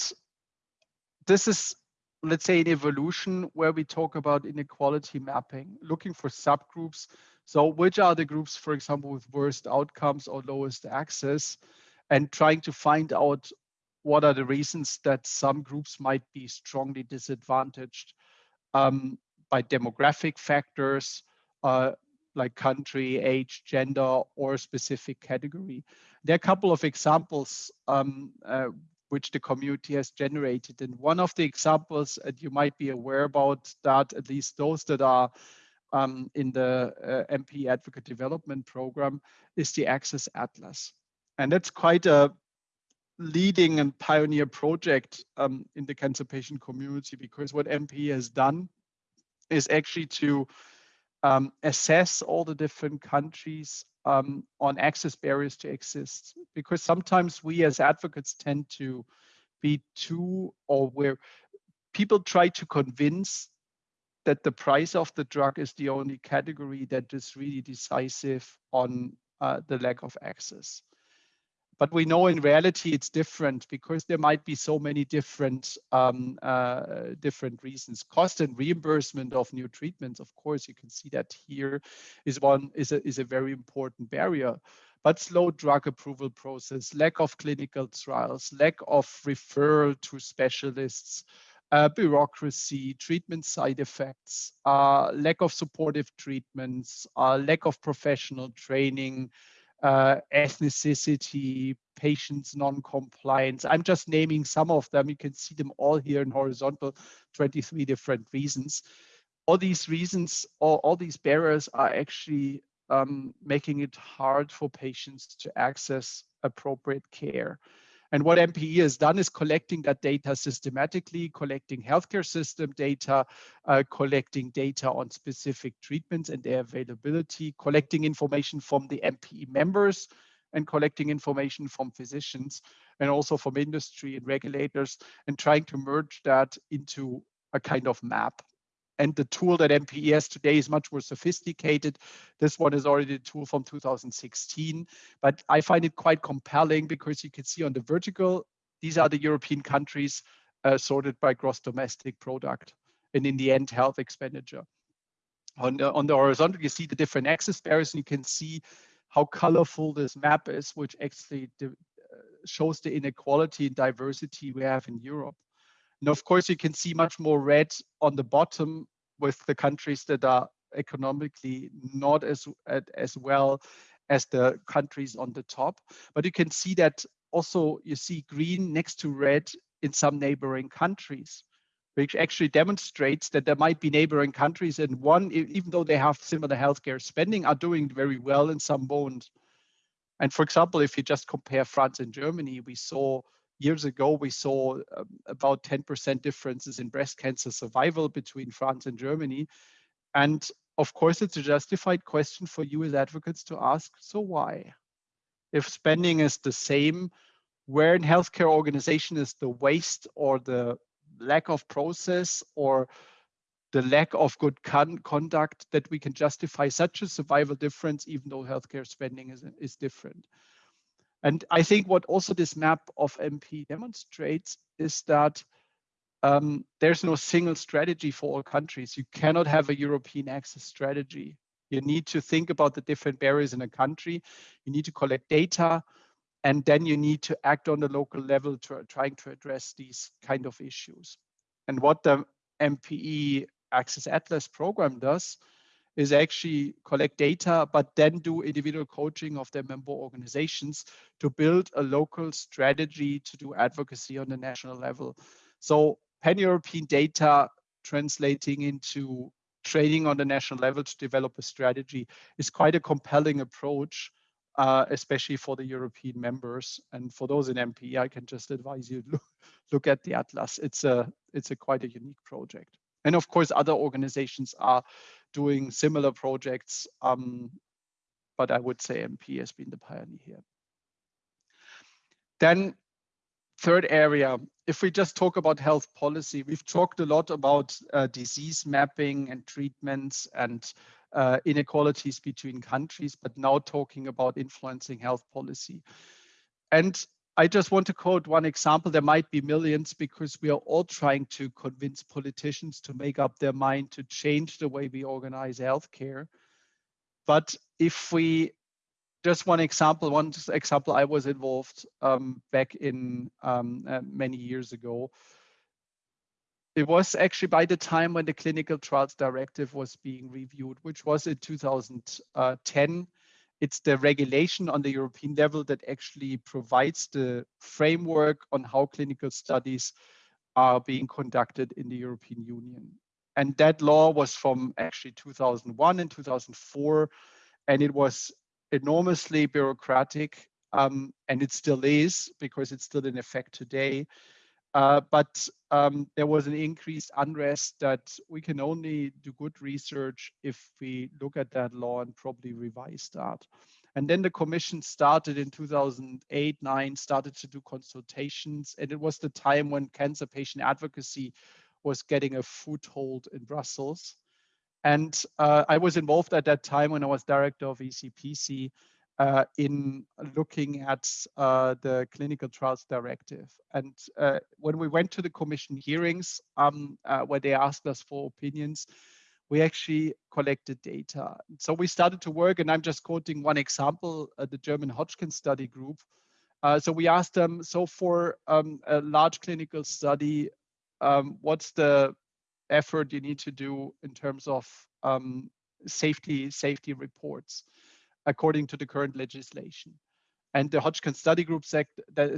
this is let's say an evolution where we talk about inequality mapping, looking for subgroups. So which are the groups, for example, with worst outcomes or lowest access, and trying to find out what are the reasons that some groups might be strongly disadvantaged um, by demographic factors, uh, like country, age, gender, or specific category. There are a couple of examples um, uh, which the community has generated. And one of the examples that you might be aware about that, at least those that are um, in the uh, MP Advocate Development Program, is the Access Atlas. And that's quite a leading and pioneer project um, in the cancer patient community because what MP has done is actually to um, assess all the different countries um, on access barriers to exist because sometimes we as advocates tend to be too or where people try to convince that the price of the drug is the only category that is really decisive on uh, the lack of access. But we know in reality it's different because there might be so many different um, uh, different reasons. Cost and reimbursement of new treatments, of course, you can see that here is one is a is a very important barrier. But slow drug approval process, lack of clinical trials, lack of referral to specialists, uh, bureaucracy, treatment side effects, uh, lack of supportive treatments, uh, lack of professional training, uh, ethnicity, patients non-compliance. I'm just naming some of them. You can see them all here in horizontal, 23 different reasons. All these reasons, all, all these barriers are actually um, making it hard for patients to access appropriate care. And what MPE has done is collecting that data systematically, collecting healthcare system data, uh, collecting data on specific treatments and their availability, collecting information from the MPE members, and collecting information from physicians and also from industry and regulators and trying to merge that into a kind of map and the tool that MPES today is much more sophisticated. This one is already a tool from 2016, but I find it quite compelling because you can see on the vertical, these are the European countries uh, sorted by gross domestic product and in the end health expenditure. On the, on the horizontal, you see the different access barriers and you can see how colorful this map is, which actually uh, shows the inequality and diversity we have in Europe. And of course, you can see much more red on the bottom with the countries that are economically not as, as well as the countries on the top. But you can see that also you see green next to red in some neighboring countries, which actually demonstrates that there might be neighboring countries and one, even though they have similar healthcare spending, are doing very well and some won't. And for example, if you just compare France and Germany, we saw years ago, we saw um, about 10% differences in breast cancer survival between France and Germany. And of course, it's a justified question for you as advocates to ask, so why? If spending is the same, where in healthcare organization is the waste or the lack of process or the lack of good con conduct that we can justify such a survival difference, even though healthcare spending is, is different. And I think what also this map of MP demonstrates is that um, there's no single strategy for all countries. You cannot have a European access strategy. You need to think about the different barriers in a country. You need to collect data, and then you need to act on the local level to trying to address these kind of issues. And what the MPE Access Atlas program does is actually collect data, but then do individual coaching of their member organizations to build a local strategy to do advocacy on the national level. So pan-European data translating into training on the national level to develop a strategy is quite a compelling approach, uh, especially for the European members. And for those in MP, I can just advise you look, look at the Atlas. It's a it's a quite a unique project. And of course, other organizations are doing similar projects, um, but I would say MP has been the pioneer here. Then third area, if we just talk about health policy, we've talked a lot about uh, disease mapping and treatments and uh, inequalities between countries, but now talking about influencing health policy. And I just want to quote one example. There might be millions because we are all trying to convince politicians to make up their mind to change the way we organize healthcare. But if we just one example, one example I was involved um, back in um, uh, many years ago. It was actually by the time when the clinical trials directive was being reviewed, which was in 2010. It's the regulation on the European level that actually provides the framework on how clinical studies are being conducted in the European Union. And that law was from actually 2001 and 2004, and it was enormously bureaucratic, um, and it still is because it's still in effect today. Uh, but um, there was an increased unrest that we can only do good research if we look at that law and probably revise that. And then the commission started in 2008, nine, started to do consultations. And it was the time when cancer patient advocacy was getting a foothold in Brussels. And uh, I was involved at that time when I was director of ECPC uh, in looking at uh, the clinical trials directive. And uh, when we went to the commission hearings, um, uh, where they asked us for opinions, we actually collected data. So we started to work, and I'm just quoting one example, uh, the German Hodgkin study group. so we asked them, so for um, a large clinical study, um, what's the effort you need to do in terms of um, safety safety reports according to the current legislation. And the Hodgkin study group said,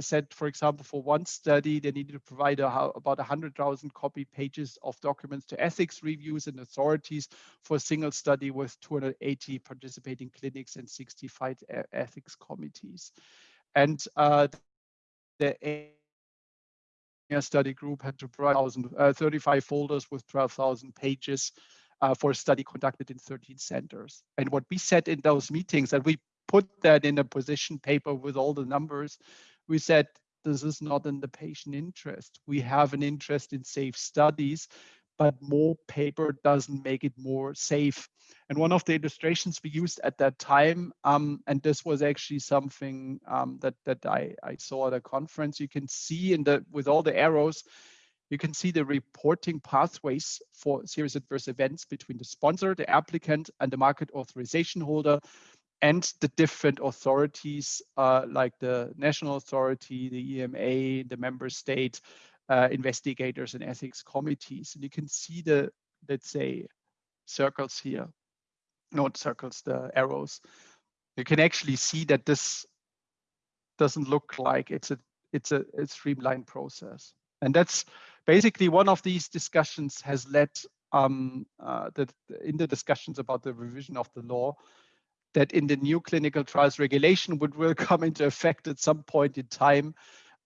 said, for example, for one study, they needed to provide a, about 100,000 copy pages of documents to ethics reviews and authorities for a single study with 280 participating clinics and 65 ethics committees. And uh, the study group had to provide uh, 35 folders with 12,000 pages uh, for a study conducted in 13 centers. And what we said in those meetings, and we put that in a position paper with all the numbers, we said, this is not in the patient interest. We have an interest in safe studies, but more paper doesn't make it more safe. And one of the illustrations we used at that time, um, and this was actually something um, that that I, I saw at a conference, you can see in the with all the arrows, you can see the reporting pathways for serious adverse events between the sponsor, the applicant, and the market authorization holder, and the different authorities uh, like the national authority, the EMA, the member state, uh, investigators and ethics committees. And you can see the, let's say, circles here, not circles, the arrows. You can actually see that this doesn't look like it's a it's a, a streamlined process. And that's basically one of these discussions has led um, uh, that in the discussions about the revision of the law that in the new clinical trials regulation, which will come into effect at some point in time,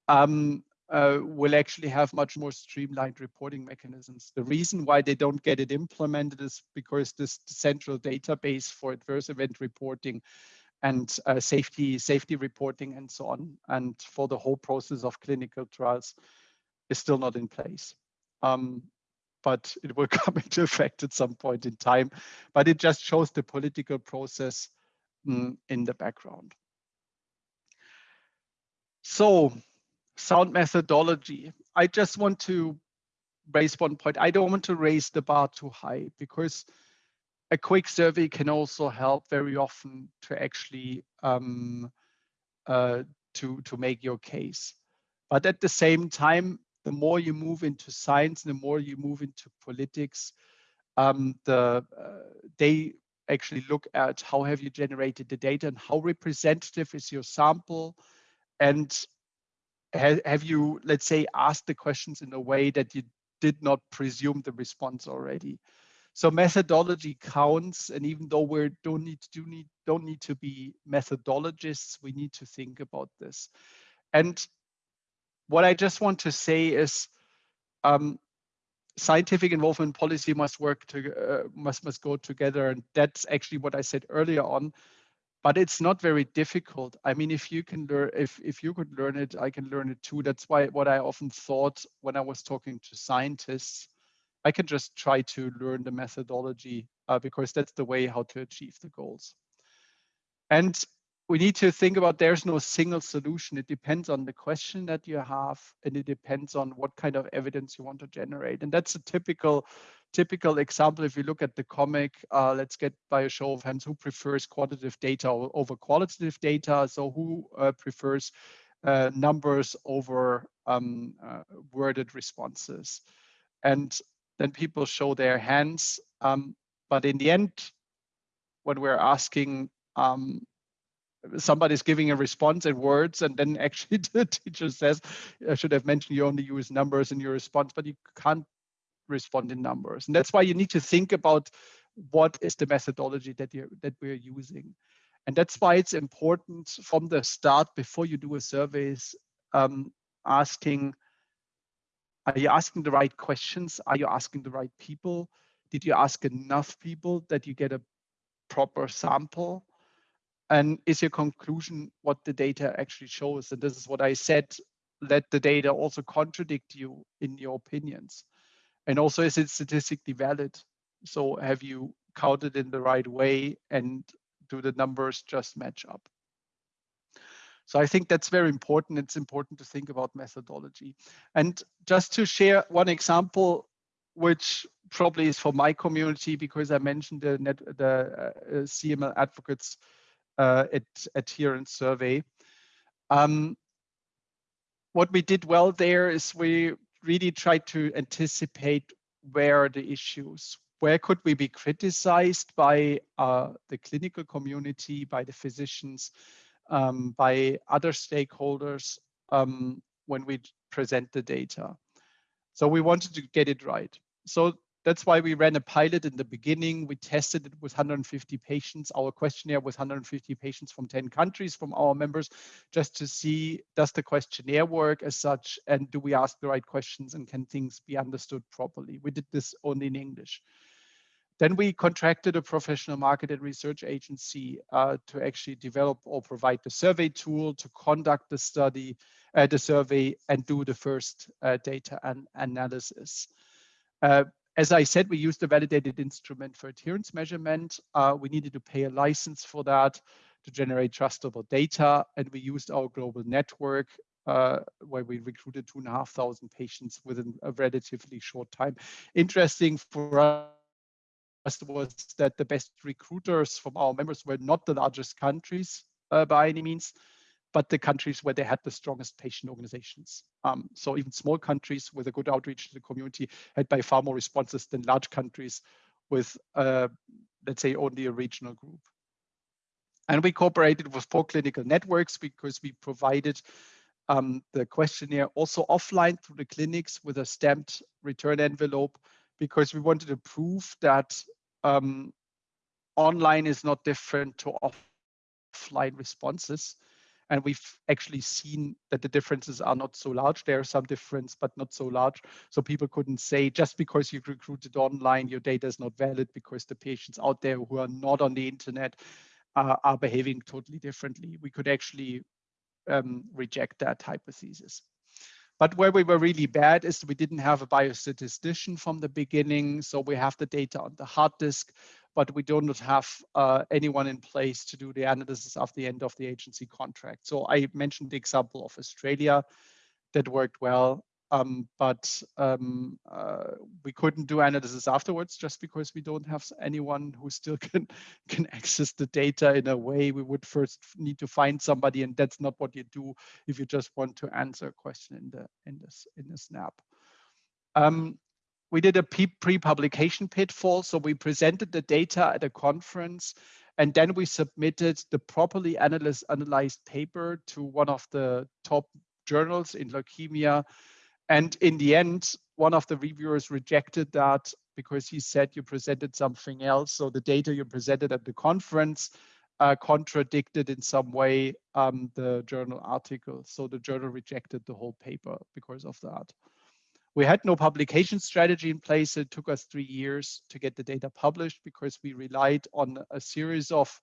um, uh, will actually have much more streamlined reporting mechanisms. The reason why they don't get it implemented is because this central database for adverse event reporting and uh, safety safety reporting and so on, and for the whole process of clinical trials is still not in place. Um, but it will come into effect at some point in time. But it just shows the political process mm, in the background. So sound methodology. I just want to raise one point. I don't want to raise the bar too high because a quick survey can also help very often to actually um, uh, to, to make your case. But at the same time, the more you move into science, the more you move into politics, um, the uh, they actually look at how have you generated the data and how representative is your sample and ha have you let's say asked the questions in a way that you did not presume the response already. So methodology counts and even though we don't need to do need don't need to be methodologists we need to think about this. And what i just want to say is um, scientific involvement policy must work to uh, must must go together and that's actually what i said earlier on. But it's not very difficult. I mean if you can learn if if you could learn it i can learn it too. That's why what i often thought when i was talking to scientists i can just try to learn the methodology uh, because that's the way how to achieve the goals. And we need to think about there's no single solution. It depends on the question that you have, and it depends on what kind of evidence you want to generate. And that's a typical typical example. If you look at the comic, uh, let's get by a show of hands, who prefers quantitative data over qualitative data? So who uh, prefers uh, numbers over um, uh, worded responses? And then people show their hands. Um, but in the end, when we're asking um, somebody's giving a response in words and then actually the teacher says i should have mentioned you only use numbers in your response but you can't respond in numbers. And that's why you need to think about what is the methodology that you that we're using. And that's why it's important from the start before you do a surveys um, asking are you asking the right questions? Are you asking the right people? Did you ask enough people that you get a proper sample and is your conclusion what the data actually shows? And this is what I said, let the data also contradict you in your opinions. And also, is it statistically valid? So have you counted in the right way and do the numbers just match up? So I think that's very important. It's important to think about methodology. And just to share one example, which probably is for my community, because I mentioned the, net, the uh, CML advocates uh, adherence survey. Um, what we did well there is we really tried to anticipate where the issues, where could we be criticized by uh, the clinical community, by the physicians, um, by other stakeholders um, when we present the data. So we wanted to get it right. So that's why we ran a pilot in the beginning. We tested it with 150 patients. Our questionnaire was 150 patients from 10 countries from our members, just to see does the questionnaire work as such, and do we ask the right questions, and can things be understood properly? We did this only in English. Then we contracted a professional market and research agency uh, to actually develop or provide the survey tool to conduct the study, uh, the survey, and do the first uh, data and analysis. As I said, we used a validated instrument for adherence measurement. Uh, we needed to pay a license for that to generate trustable data. And we used our global network uh, where we recruited two and a half thousand patients within a relatively short time. Interesting for us was that the best recruiters from our members were not the largest countries uh, by any means, but the countries where they had the strongest patient organizations. Um, so even small countries with a good outreach to the community had by far more responses than large countries with, uh, let's say, only a regional group. And we cooperated with four clinical networks because we provided um, the questionnaire also offline through the clinics with a stamped return envelope because we wanted to prove that um, online is not different to offline responses and we've actually seen that the differences are not so large. There are some difference, but not so large. So people couldn't say just because you recruited online, your data is not valid because the patients out there who are not on the internet uh, are behaving totally differently. We could actually um, reject that hypothesis. But where we were really bad is we didn't have a biostatistician from the beginning. So we have the data on the hard disk, but we do not have uh, anyone in place to do the analysis of the end of the agency contract. So I mentioned the example of Australia that worked well. Um, but um, uh, we couldn't do analysis afterwards just because we don't have anyone who still can can access the data in a way we would first need to find somebody and that's not what you do if you just want to answer a question in the in this in the snap. Um, we did a pre-publication pitfall so we presented the data at a conference and then we submitted the properly analyzed, analyzed paper to one of the top journals in leukemia and in the end, one of the reviewers rejected that because he said you presented something else. So the data you presented at the conference uh, contradicted in some way um, the journal article. So the journal rejected the whole paper because of that. We had no publication strategy in place. It took us three years to get the data published because we relied on a series of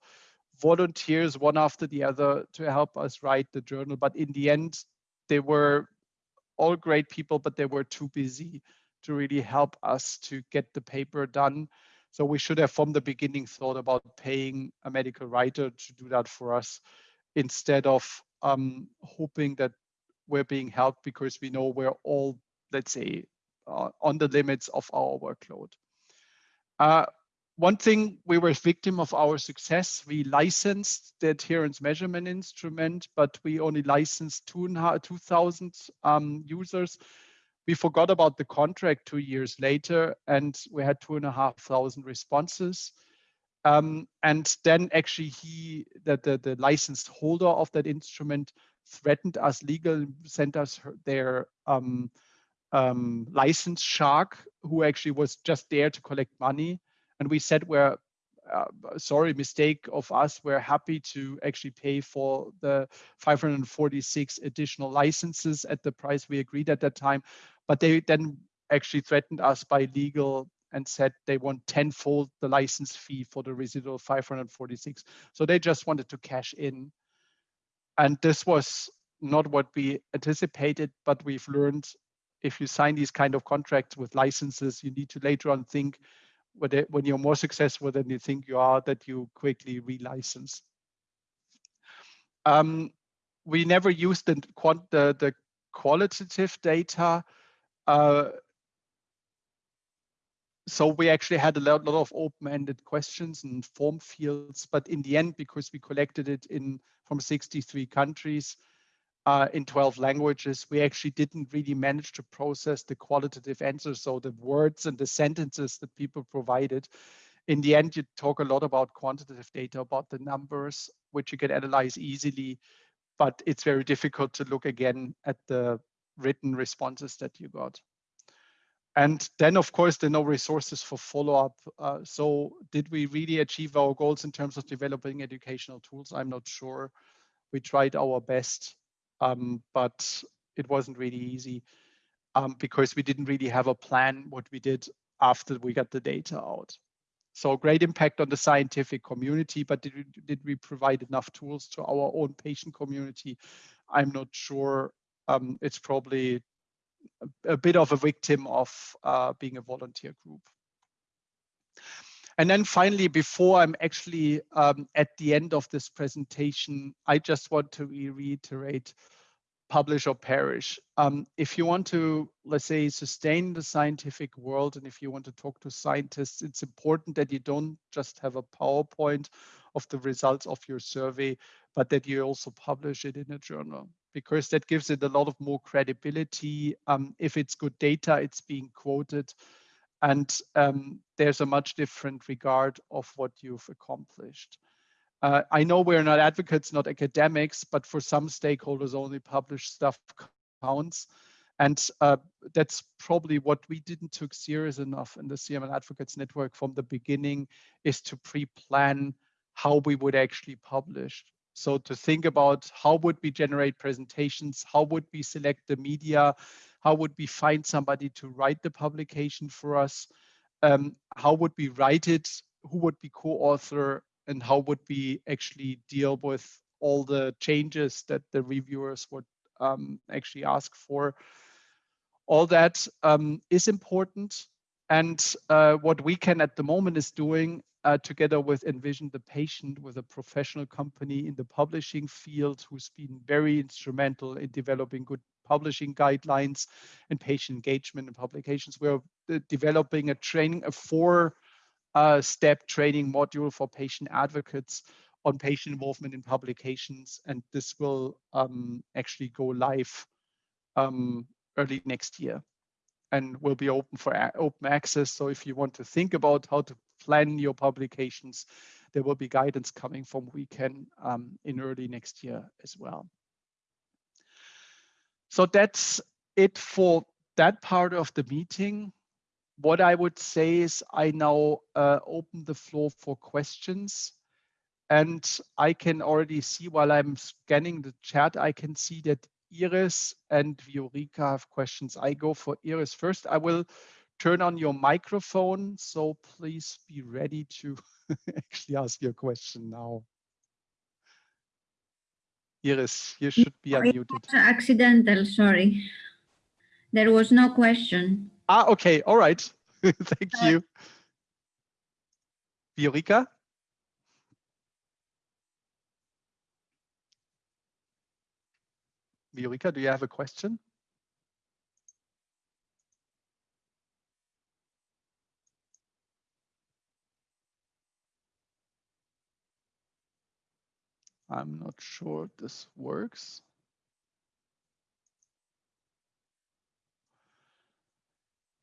volunteers, one after the other, to help us write the journal. But in the end, they were all great people, but they were too busy to really help us to get the paper done. So we should have from the beginning thought about paying a medical writer to do that for us instead of um, hoping that we're being helped because we know we're all, let's say, uh, on the limits of our workload. Uh, one thing we were victim of our success, we licensed the adherence measurement instrument, but we only licensed 2,000 um, users. We forgot about the contract two years later, and we had two and a half thousand responses. Um, and then actually he, the, the, the licensed holder of that instrument threatened us legal, sent us their um, um, license shark, who actually was just there to collect money and we said we're uh, sorry mistake of us. We're happy to actually pay for the 546 additional licenses at the price we agreed at that time. But they then actually threatened us by legal and said they want tenfold the license fee for the residual 546 so they just wanted to cash in. And this was not what we anticipated but we've learned if you sign these kind of contracts with licenses you need to later on think when you're more successful than you think you are, that you quickly relicense. Um, we never used the, the, the qualitative data. Uh, so we actually had a lot, lot of open-ended questions and form fields, but in the end, because we collected it in from 63 countries, uh, in 12 languages, we actually didn't really manage to process the qualitative answers. So the words and the sentences that people provided. In the end, you talk a lot about quantitative data, about the numbers, which you can analyze easily, but it's very difficult to look again at the written responses that you got. And then, of course, there are no resources for follow-up. Uh, so did we really achieve our goals in terms of developing educational tools? I'm not sure. We tried our best um, but it wasn't really easy um, because we didn't really have a plan what we did after we got the data out. So great impact on the scientific community, but did we, did we provide enough tools to our own patient community? I'm not sure. Um, it's probably a, a, bit of a victim of uh, being a volunteer group. And then finally, before I'm actually um, at the end of this presentation, I just want to reiterate publish or perish. Um, if you want to, let's say, sustain the scientific world, and if you want to talk to scientists, it's important that you don't just have a PowerPoint of the results of your survey, but that you also publish it in a journal because that gives it a lot of more credibility. Um, if it's good data, it's being quoted and um, there's a much different regard of what you've accomplished. Uh, I know we're not advocates, not academics, but for some stakeholders, only published stuff counts. And uh, that's probably what we didn't took serious enough in the CML Advocates Network from the beginning is to pre-plan how we would actually publish. So to think about how would we generate presentations, how would we select the media, how would we find somebody to write the publication for us, um, how would we write it, who would be co-author, and how would we actually deal with all the changes that the reviewers would um, actually ask for. All that um, is important. And uh, what we can at the moment is doing uh, together with Envision the Patient, with a professional company in the publishing field who's been very instrumental in developing good publishing guidelines and patient engagement and publications. We're uh, developing a training, a four uh, step training module for patient advocates on patient involvement in publications. And this will um, actually go live um, early next year and will be open for open access. So if you want to think about how to plan your publications, there will be guidance coming from WECAN um, in early next year as well. So that's it for that part of the meeting. What I would say is I now uh, open the floor for questions. And I can already see while I'm scanning the chat, I can see that Iris and Viorica have questions. I go for Iris first. I will turn on your microphone, so please be ready to actually ask your question now. Iris, you should be unmuted. Accidental, sorry. There was no question. Ah, okay, all right. Thank you. Viorica? Viorica, do you have a question? I'm not sure this works.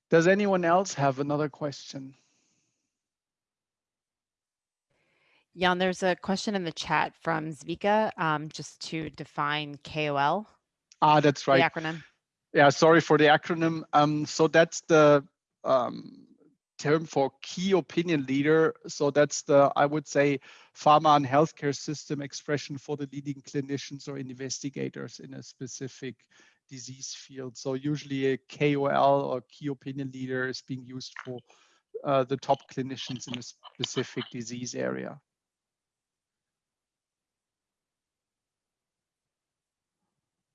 Does anyone else have another question? Jan, there's a question in the chat from Zvika, um, just to define KOL. Ah, that's right. The acronym. Yeah, sorry for the acronym. Um, so that's the um, term for key opinion leader. So that's the, I would say, pharma and healthcare system expression for the leading clinicians or investigators in a specific disease field. So usually a KOL or key opinion leader is being used for uh, the top clinicians in a specific disease area.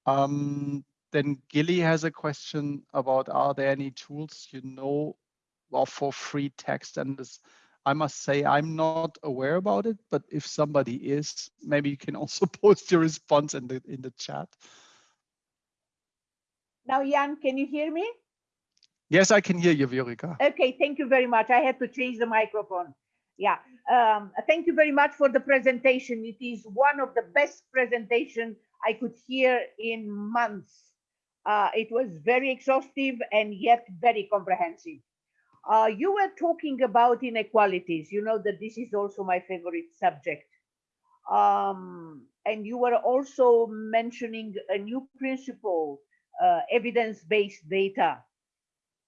Um, then Gilly has a question about are there any tools you know well, for free text and this I must say I'm not aware about it, but if somebody is, maybe you can also post your response in the in the chat. Now, Jan, can you hear me? Yes, I can hear you, Viorica. Okay, thank you very much. I had to change the microphone. Yeah, um, thank you very much for the presentation. It is one of the best presentation I could hear in months. Uh, it was very exhaustive and yet very comprehensive. Uh, you were talking about inequalities. You know that this is also my favorite subject. Um, and you were also mentioning a new principle, uh, evidence-based data.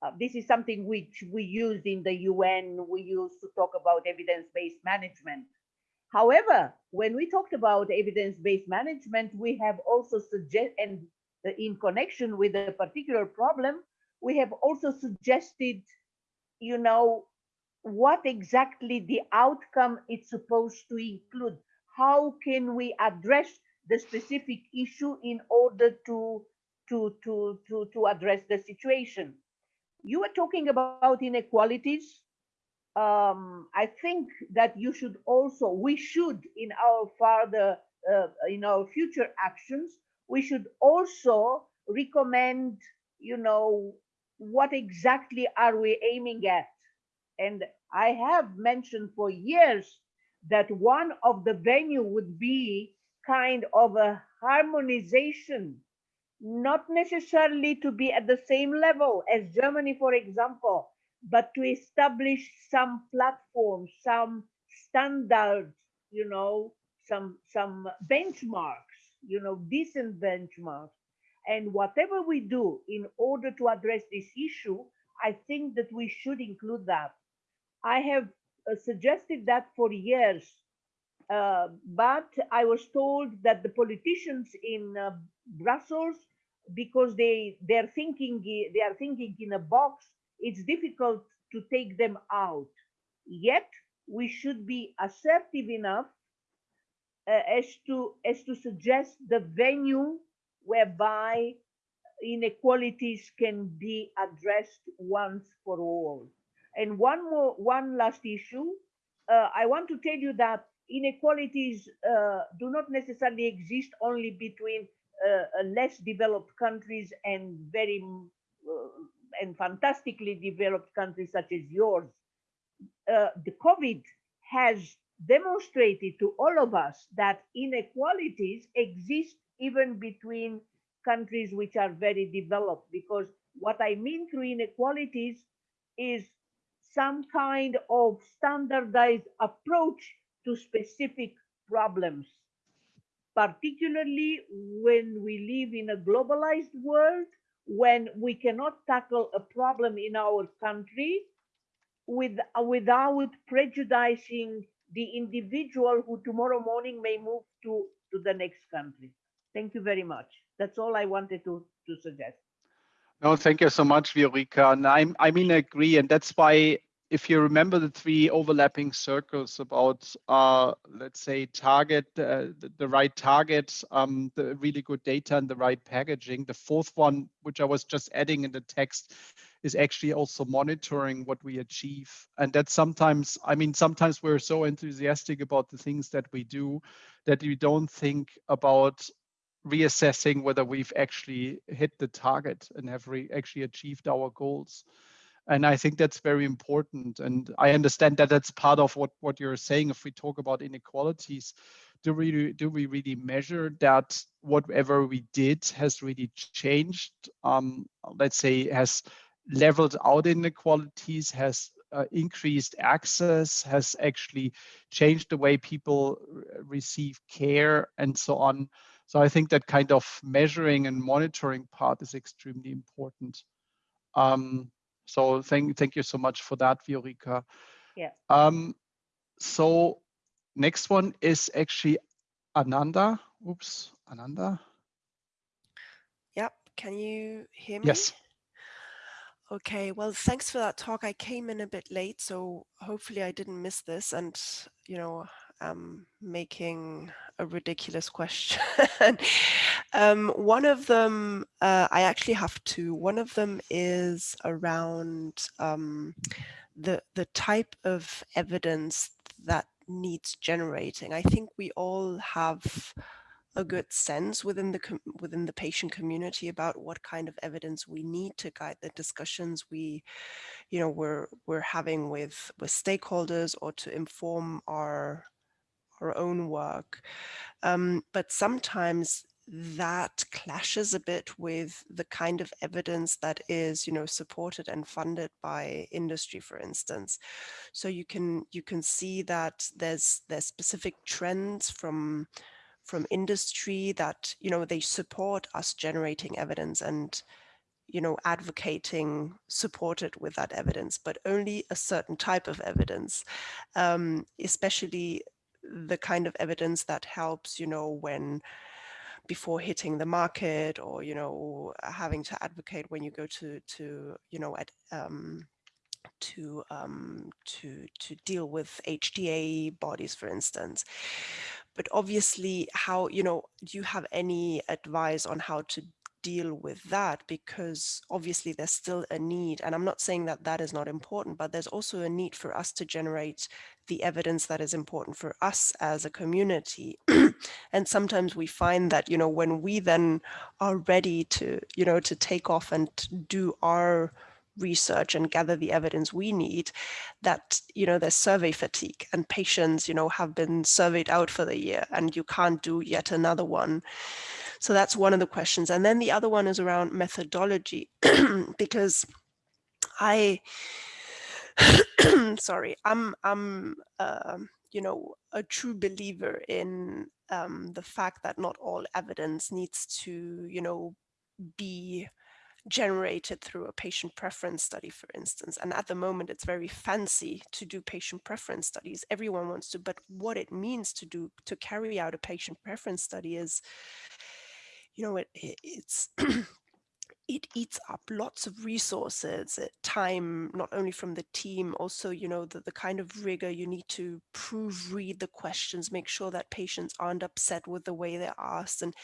Uh, this is something which we used in the UN. We used to talk about evidence-based management. However, when we talked about evidence-based management, we have also suggest and in connection with a particular problem, we have also suggested, you know, what exactly the outcome is supposed to include. How can we address the specific issue in order to to to to to address the situation? You were talking about inequalities um, I think that you should also, we should in our further, uh, in our future actions, we should also recommend, you know, what exactly are we aiming at? And I have mentioned for years that one of the venue would be kind of a harmonization, not necessarily to be at the same level as Germany, for example, but to establish some platform, some standards, you know, some some benchmarks, you know, decent benchmarks. And whatever we do in order to address this issue, I think that we should include that. I have uh, suggested that for years, uh, but I was told that the politicians in uh, Brussels, because they they're thinking they are thinking in a box, it's difficult to take them out. Yet we should be assertive enough uh, as to as to suggest the venue whereby inequalities can be addressed once for all. And one more, one last issue. Uh, I want to tell you that inequalities uh, do not necessarily exist only between uh, less developed countries and very uh, and fantastically developed countries such as yours. Uh, the COVID has demonstrated to all of us that inequalities exist even between countries which are very developed because what I mean through inequalities is some kind of standardized approach to specific problems, particularly when we live in a globalized world, when we cannot tackle a problem in our country with, without prejudicing the individual who tomorrow morning may move to, to the next country. Thank you very much. That's all I wanted to, to suggest. No, thank you so much, Viorica. And I'm, I mean, I agree. And that's why, if you remember the three overlapping circles about, uh, let's say, target, uh, the, the, right target, um, the really good data and the right packaging. The fourth one, which I was just adding in the text, is actually also monitoring what we achieve. And that sometimes, I mean, sometimes we're so enthusiastic about the things that we do that we don't think about reassessing whether we've actually hit the target and have actually achieved our goals. And I think that's very important. And I understand that that's part of what, what you're saying. If we talk about inequalities, do we, do we really measure that whatever we did has really changed? Um, let's say has leveled out inequalities, has uh, increased access, has actually changed the way people receive care and so on. So I think that kind of measuring and monitoring part is extremely important. Um, so thank, thank you so much for that, Viorica. Yeah. Um, so next one is actually Ananda. Oops, Ananda. Yep. Can you hear me? Yes. Okay, well, thanks for that talk. I came in a bit late, so hopefully I didn't miss this. And, you know, um, making a ridiculous question. um, one of them, uh, I actually have two. One of them is around um, the, the type of evidence that needs generating. I think we all have a good sense within the within the patient community about what kind of evidence we need to guide the discussions we you know we're we're having with with stakeholders or to inform our our own work. Um, but sometimes that clashes a bit with the kind of evidence that is you know supported and funded by industry for instance so you can you can see that there's there's specific trends from from industry that you know they support us generating evidence and you know advocating supported with that evidence but only a certain type of evidence um, especially the kind of evidence that helps, you know, when before hitting the market or, you know, having to advocate when you go to, to you know, at, um, to um, to to deal with HTA bodies, for instance. But obviously, how you know, do you have any advice on how to deal with that because obviously there's still a need and I'm not saying that that is not important but there's also a need for us to generate the evidence that is important for us as a community. And sometimes we find that you know when we then are ready to you know to take off and do our research and gather the evidence we need that you know there's survey fatigue and patients you know have been surveyed out for the year and you can't do yet another one so that's one of the questions. And then the other one is around methodology, because I, sorry, I'm, I'm, uh, you know, a true believer in um, the fact that not all evidence needs to, you know, be generated through a patient preference study, for instance. And at the moment, it's very fancy to do patient preference studies. Everyone wants to, but what it means to do, to carry out a patient preference study is you know, it, it's it eats up lots of resources, uh, time, not only from the team, also, you know, the, the kind of rigor you need to proofread the questions, make sure that patients aren't upset with the way they're asked. And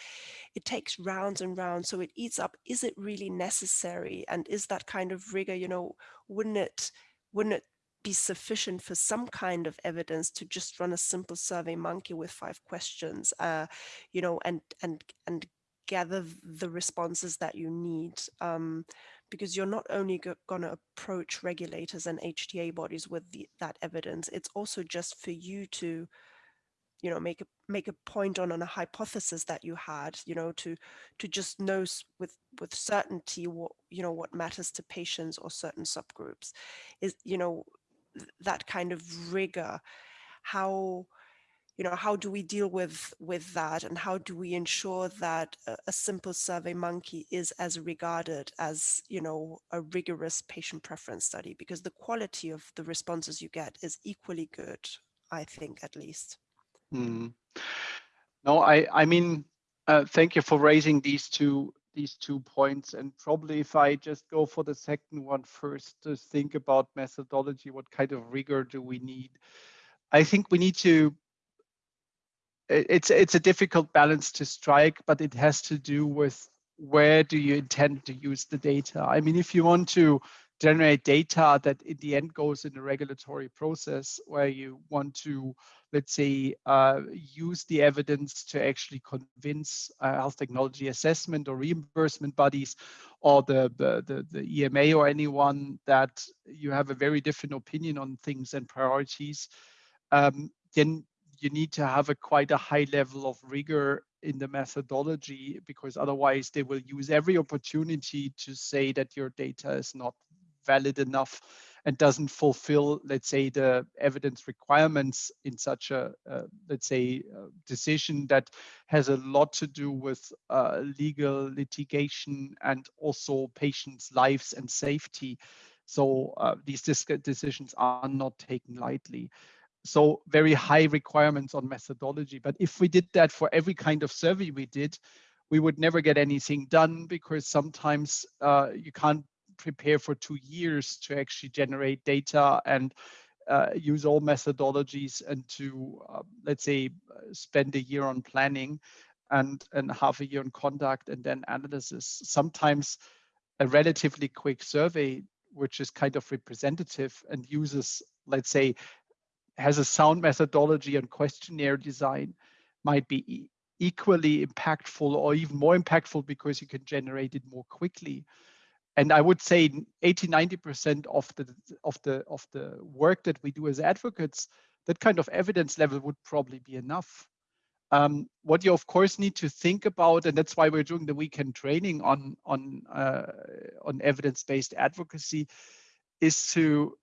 it takes rounds and rounds. So it eats up, is it really necessary? And is that kind of rigor, you know, wouldn't it, wouldn't it be sufficient for some kind of evidence to just run a simple survey monkey with five questions, uh, you know, and, and, and gather the responses that you need um, because you're not only going to approach regulators and HTA bodies with the, that evidence, it's also just for you to, you know, make a make a point on, on a hypothesis that you had, you know, to to just know with with certainty what you know what matters to patients or certain subgroups, is you know that kind of rigor, how you know, how do we deal with with that and how do we ensure that a, a simple survey monkey is as regarded as, you know, a rigorous patient preference study because the quality of the responses you get is equally good, I think at least. Mm. No, I, I mean, uh, thank you for raising these two these two points and probably if I just go for the second one first to think about methodology, what kind of rigor do we need? I think we need to it's it's a difficult balance to strike, but it has to do with where do you intend to use the data. I mean, if you want to generate data that in the end goes in a regulatory process where you want to, let's say, uh, use the evidence to actually convince uh, health technology assessment or reimbursement bodies or the, the, the, EMA or anyone that you have a very different opinion on things and priorities, um, then you need to have a quite a high level of rigor in the methodology because otherwise they will use every opportunity to say that your data is not valid enough and doesn't fulfill, let's say, the evidence requirements in such a, uh, let's say, uh, decision that has a lot to do with uh, legal litigation and also patients' lives and safety. So uh, these decisions are not taken lightly so very high requirements on methodology. But if we did that for every kind of survey we did, we would never get anything done because sometimes uh, you can't prepare for two years to actually generate data and uh, use all methodologies and to, uh, let's say, spend a year on planning and, and half a year on conduct and then analysis. Sometimes a relatively quick survey, which is kind of representative and uses, let's say, has a sound methodology and questionnaire design might be equally impactful or even more impactful because you can generate it more quickly. And I would say 80, 90% of the of the of the work that we do as advocates, that kind of evidence level would probably be enough. Um, what you of course need to think about, and that's why we're doing the WECAN training on on uh, on evidence-based advocacy, is to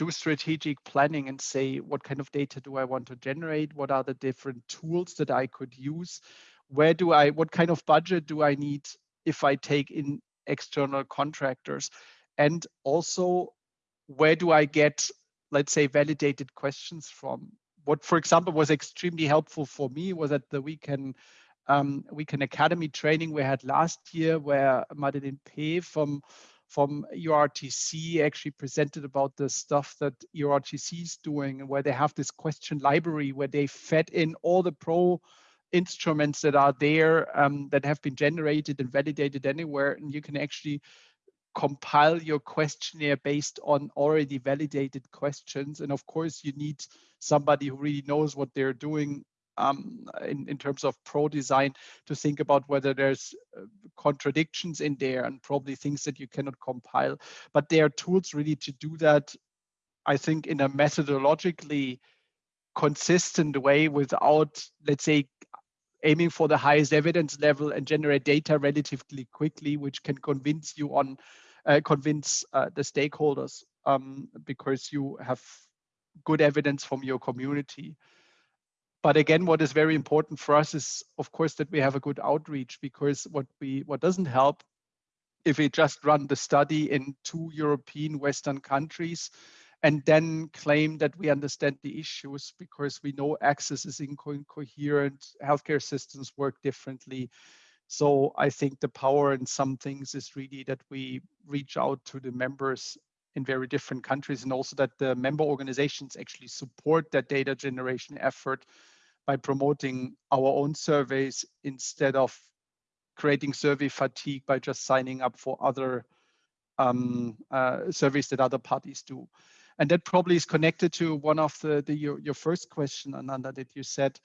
do strategic planning and say, what kind of data do I want to generate? What are the different tools that I could use? Where do I, what kind of budget do I need if I take in external contractors? And also, where do I get, let's say, validated questions from? What, for example, was extremely helpful for me was at the WECAN um, WECAN academy training we had last year, where Madeleine P from from EORTC actually presented about the stuff that EORTC is doing and where they have this question library where they fed in all the pro instruments that are there um, that have been generated and validated anywhere. And you can actually compile your questionnaire based on already validated questions. And of course you need somebody who really knows what they're doing um, in, in terms of pro design to think about whether there's uh, contradictions in there and probably things that you cannot compile. But there are tools really to do that, I think, in a methodologically consistent way without, let's say, aiming for the highest evidence level and generate data relatively quickly, which can convince you on, uh, convince uh, the stakeholders um, because you have good evidence from your community. But again, what is very important for us is, of course, that we have a good outreach because what we what doesn't help if we just run the study in two European Western countries and then claim that we understand the issues because we know access is incoherent, healthcare systems work differently. So I think the power in some things is really that we reach out to the members in very different countries and also that the member organizations actually support that data generation effort by promoting our own surveys instead of creating survey fatigue by just signing up for other um, uh, surveys that other parties do. And that probably is connected to one of the, the your, your first question, Ananda, that you said,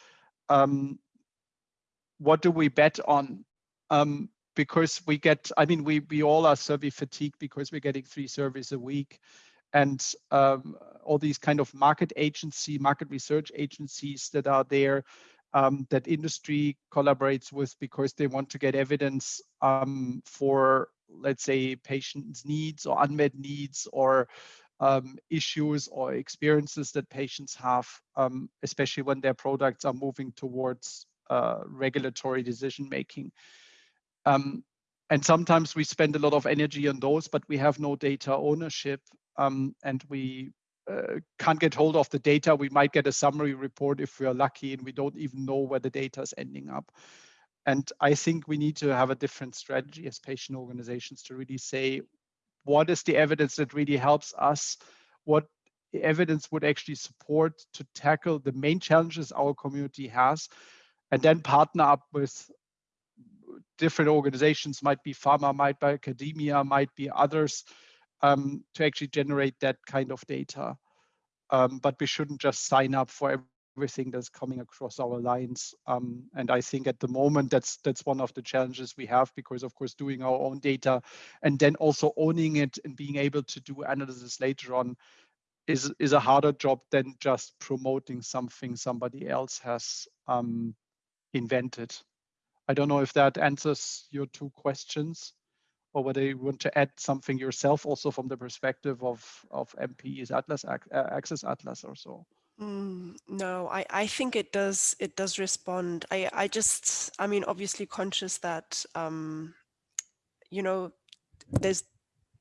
um, what do we bet on? Um, because we get, I mean, we, we all are survey fatigued because we're getting three surveys a week. And um, all these kind of market agency, market research agencies that are there um, that industry collaborates with because they want to get evidence um, for, let's say, patients' needs or unmet needs or um, issues or experiences that patients have, um, especially when their products are moving towards uh, regulatory decision making. Um, and sometimes we spend a lot of energy on those, but we have no data ownership um, and we uh, can't get hold of the data. We might get a summary report if we are lucky and we don't even know where the data is ending up. And I think we need to have a different strategy as patient organizations to really say, what is the evidence that really helps us? What evidence would actually support to tackle the main challenges our community has? And then partner up with different organizations, might be pharma, might be academia, might be others, um, to actually generate that kind of data. Um, but we shouldn't just sign up for everything that's coming across our lines. Um, and I think at the moment that's that's one of the challenges we have because of course doing our own data and then also owning it and being able to do analysis later on is is a harder job than just promoting something somebody else has um, invented. I don't know if that answers your two questions or whether you want to add something yourself also from the perspective of, of MPE's Atlas, Access Atlas or so. Mm, no, I, I think it does it does respond. I, I just I mean obviously conscious that um, you know there's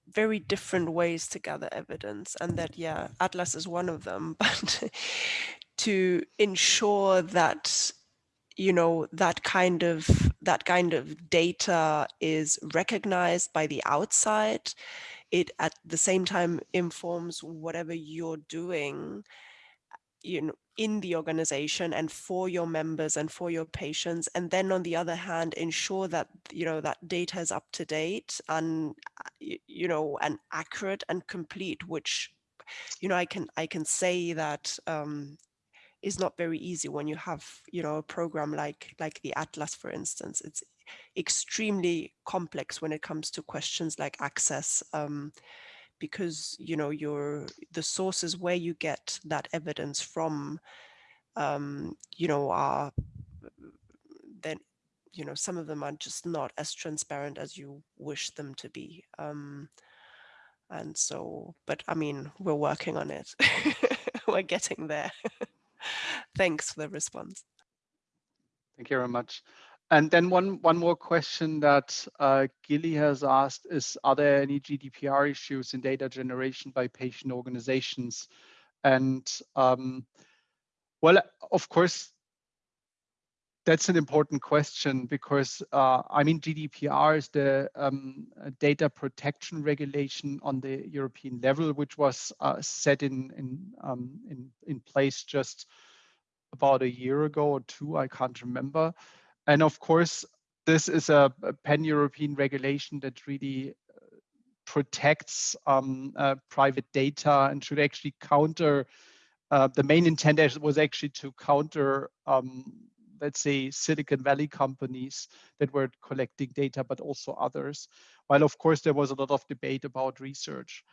very different ways to gather evidence and that yeah Atlas is one of them but to ensure that you know that kind of that kind of data is recognized by the outside. It at the same time informs whatever you're doing you know in the organization and for your members and for your patients. And then on the other hand ensure that you know that data is up to date and you know and accurate and complete which you know i can i can say that um is not very easy when you have you know a program like like the atlas for instance. It's extremely complex when it comes to questions like access um, because you know your the sources where you get that evidence from um, you know are then you know some of them are just not as transparent as you wish them to be um, and so but I mean we're working on it. We're getting there Thanks for the response. Thank you very much. And then one, one more question that uh, Gilly has asked is, are there any GDPR issues in data generation by patient organizations? And um, well, of course, that's an important question because uh, I mean GDPR is the um, data protection regulation on the European level, which was uh, set in in, um, in in place just about a year ago or two. I can't remember. And of course, this is a, a pan-European regulation that really uh, protects um, uh, private data and should actually counter. Uh, the main intent was actually to counter um, let's say, Silicon Valley companies that were collecting data, but also others. While of course there was a lot of debate about research.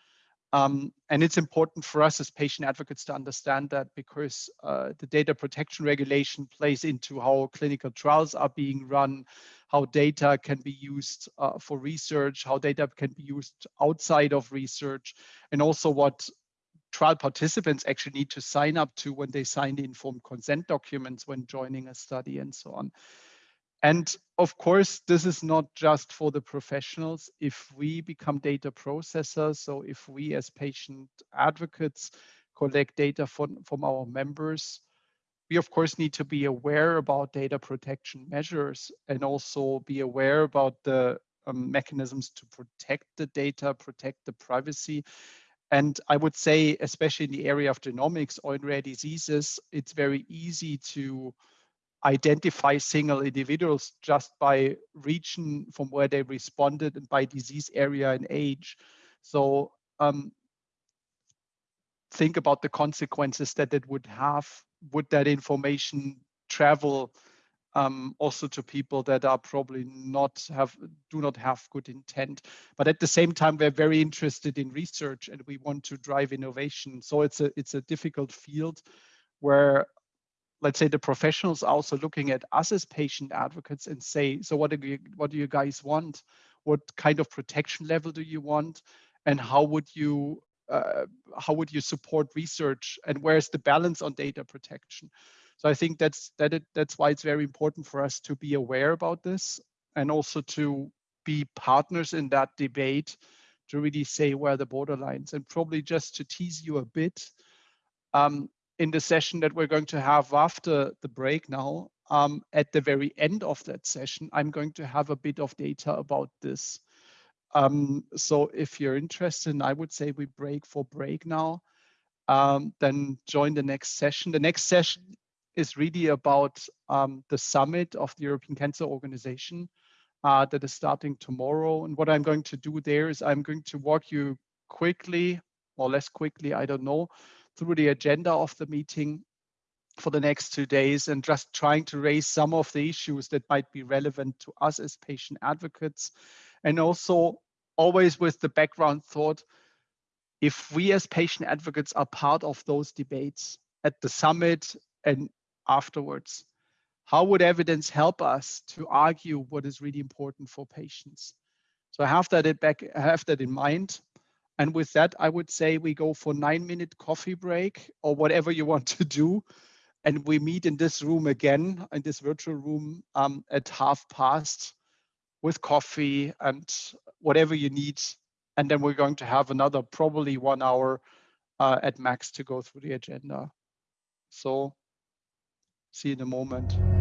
Um, and it's important for us as patient advocates to understand that because uh, the data protection regulation plays into how clinical trials are being run, how data can be used uh, for research, how data can be used outside of research, and also what trial participants actually need to sign up to when they sign the informed consent documents when joining a study and so on. And of course, this is not just for the professionals. If we become data processors, so if we as patient advocates collect data from, from our members, we of course need to be aware about data protection measures and also be aware about the um, mechanisms to protect the data, protect the privacy. And I would say, especially in the area of genomics or in rare diseases, it's very easy to identify single individuals just by region from where they responded and by disease area and age. So um, think about the consequences that it would have. Would that information travel um, also to people that are probably not have do not have good intent. But at the same time, we're very interested in research and we want to drive innovation. So it's a it's a difficult field where let's say the professionals are also looking at us as patient advocates and say, so what do you what do you guys want? What kind of protection level do you want? And how would you uh, how would you support research and where's the balance on data protection? So I think that's that it, that's why it's very important for us to be aware about this and also to be partners in that debate to really say where the borderlines and probably just to tease you a bit um, in the session that we're going to have after the break now um, at the very end of that session I'm going to have a bit of data about this. Um, so if you're interested I would say we break for break now um, then join the next session. The next session is really about um, the summit of the European Cancer Organization uh, that is starting tomorrow. And what I'm going to do there is I'm going to walk you quickly or less quickly, I don't know, through the agenda of the meeting for the next two days and just trying to raise some of the issues that might be relevant to us as patient advocates. And also always with the background thought, if we as patient advocates are part of those debates at the summit and afterwards. How would evidence help us to argue what is really important for patients? So I have that in back, have that in mind. And with that, I would say we go for nine minute coffee break or whatever you want to do. And we meet in this room again, in this virtual room um, at half past with coffee and whatever you need. And then we're going to have another probably one hour uh, at max to go through the agenda. So See you in a moment.